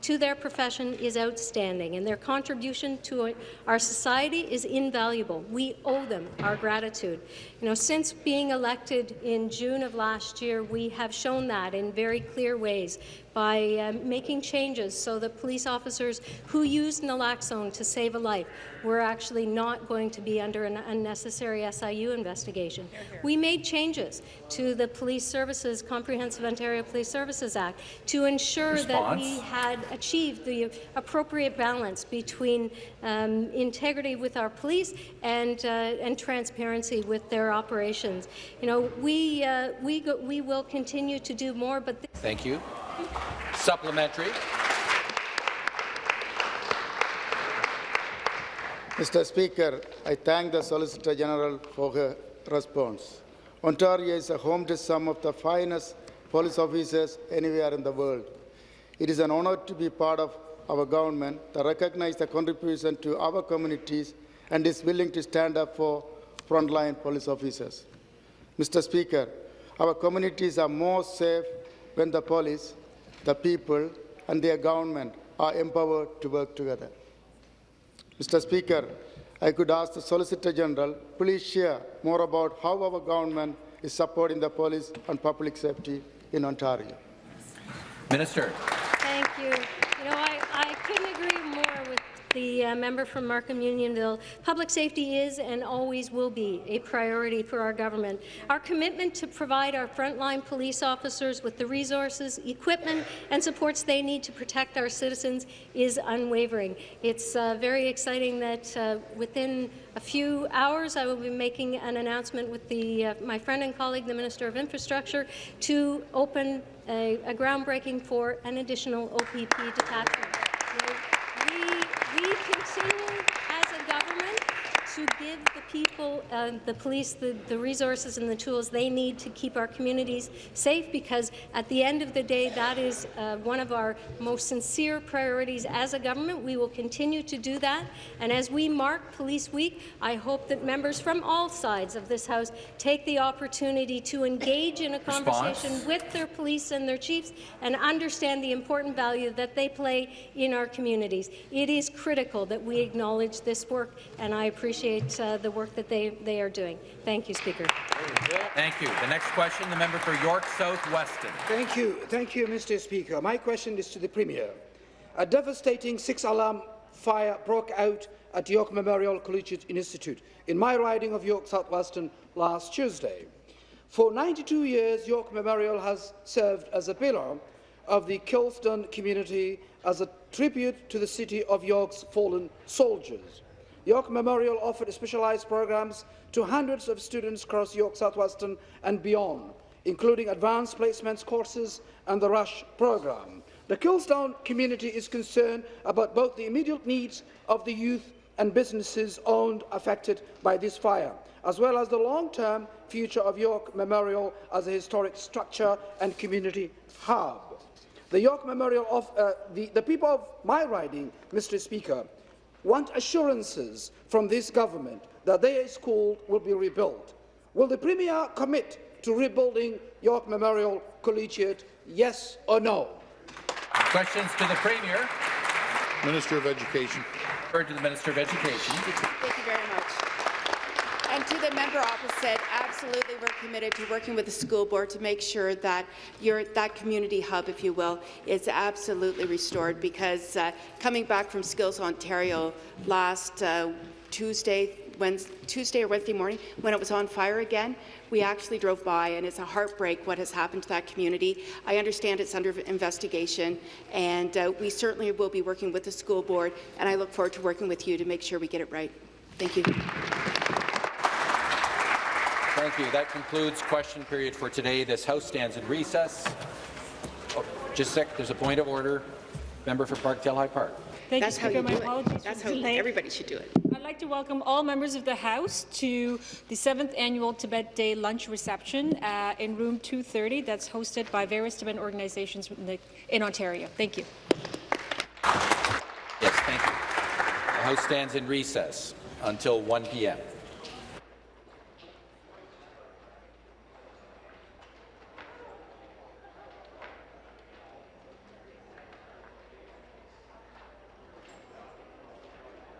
to their profession is outstanding, and their contribution to our society is invaluable. We owe them our gratitude. You know, since being elected in June of last year, we have shown that in very clear ways by uh, making changes so that police officers who use naloxone to save a life were actually not going to be under an unnecessary SIU investigation. We made changes to the Police Services, Comprehensive Ontario Police Services Act to ensure Response. that we had achieved the appropriate balance between um, integrity with our police and uh, and transparency with their operations. You know, we uh, we go, we will continue to do more, but. Thank you. Supplementary. Mr. Speaker, I thank the Solicitor General for her response. Ontario is a home to some of the finest police officers anywhere in the world. It is an honor to be part of our government that recognizes the contribution to our communities and is willing to stand up for frontline police officers. Mr. Speaker, our communities are more safe when the police, the people, and their government are empowered to work together. Mr. Speaker, I could ask the Solicitor General, please share more about how our government is supporting the police and public safety in Ontario. Minister. Thank you. You know, I, I couldn't agree more with the uh, member from Markham Unionville. Public safety is and always will be a priority for our government. Our commitment to provide our frontline police officers with the resources, equipment, and supports they need to protect our citizens is unwavering. It's uh, very exciting that uh, within a few hours I will be making an announcement with the, uh, my friend and colleague, the Minister of Infrastructure, to open a, a groundbreaking for an additional OPP detachment. You know, we, we continue as a government to give the people, uh, the police, the, the resources and the tools they need to keep our communities safe because at the end of the day, that is uh, one of our most sincere priorities as a government. We will continue to do that. And as we mark Police Week, I hope that members from all sides of this House take the opportunity to engage in a conversation Response. with their police and their chiefs and understand the important value that they play in our communities. It is critical that we acknowledge this work, and I appreciate uh, the work that they, they are doing. Thank you, Speaker. Thank you. The next question, the member for York South Weston. Thank you. Thank you, Mr. Speaker. My question is to the Premier. A devastating six-alarm fire broke out at York Memorial Collegiate Institute in my riding of York South Weston last Tuesday. For 92 years, York Memorial has served as a pillar of the Kilston community as a tribute to the city of York's fallen soldiers. York Memorial offered specialized programs to hundreds of students across York South Weston and beyond, including advanced placements courses and the RUSH program. The Kilstown community is concerned about both the immediate needs of the youth and businesses owned affected by this fire, as well as the long-term future of York Memorial as a historic structure and community hub. The York Memorial of uh, the, the people of my riding, Mr. Speaker, want assurances from this government that their school will be rebuilt. Will the Premier commit to rebuilding York Memorial Collegiate, yes or no? Questions to the Premier. Minister of Education. Heard to the Minister of Education. Thank you very much. And to the member opposite, absolutely we're committed to working with the school board to make sure that your, that community hub, if you will, is absolutely restored because uh, coming back from Skills Ontario last uh, Tuesday, Wednesday, Tuesday or Wednesday morning when it was on fire again, we actually drove by and it's a heartbreak what has happened to that community. I understand it's under investigation and uh, we certainly will be working with the school board and I look forward to working with you to make sure we get it right. Thank you. Thank you. That concludes question period for today. This House stands in recess. Oh, just a sec, there's a point of order. Member for Parkdale High Park. Thank That's how you do it. That's how everybody should do it. I'd like to welcome all members of the House to the 7th Annual Tibet Day Lunch Reception uh, in room 230 that's hosted by various Tibetan organizations in, the, in Ontario. Thank you. Yes, thank you. The House stands in recess until 1 p.m.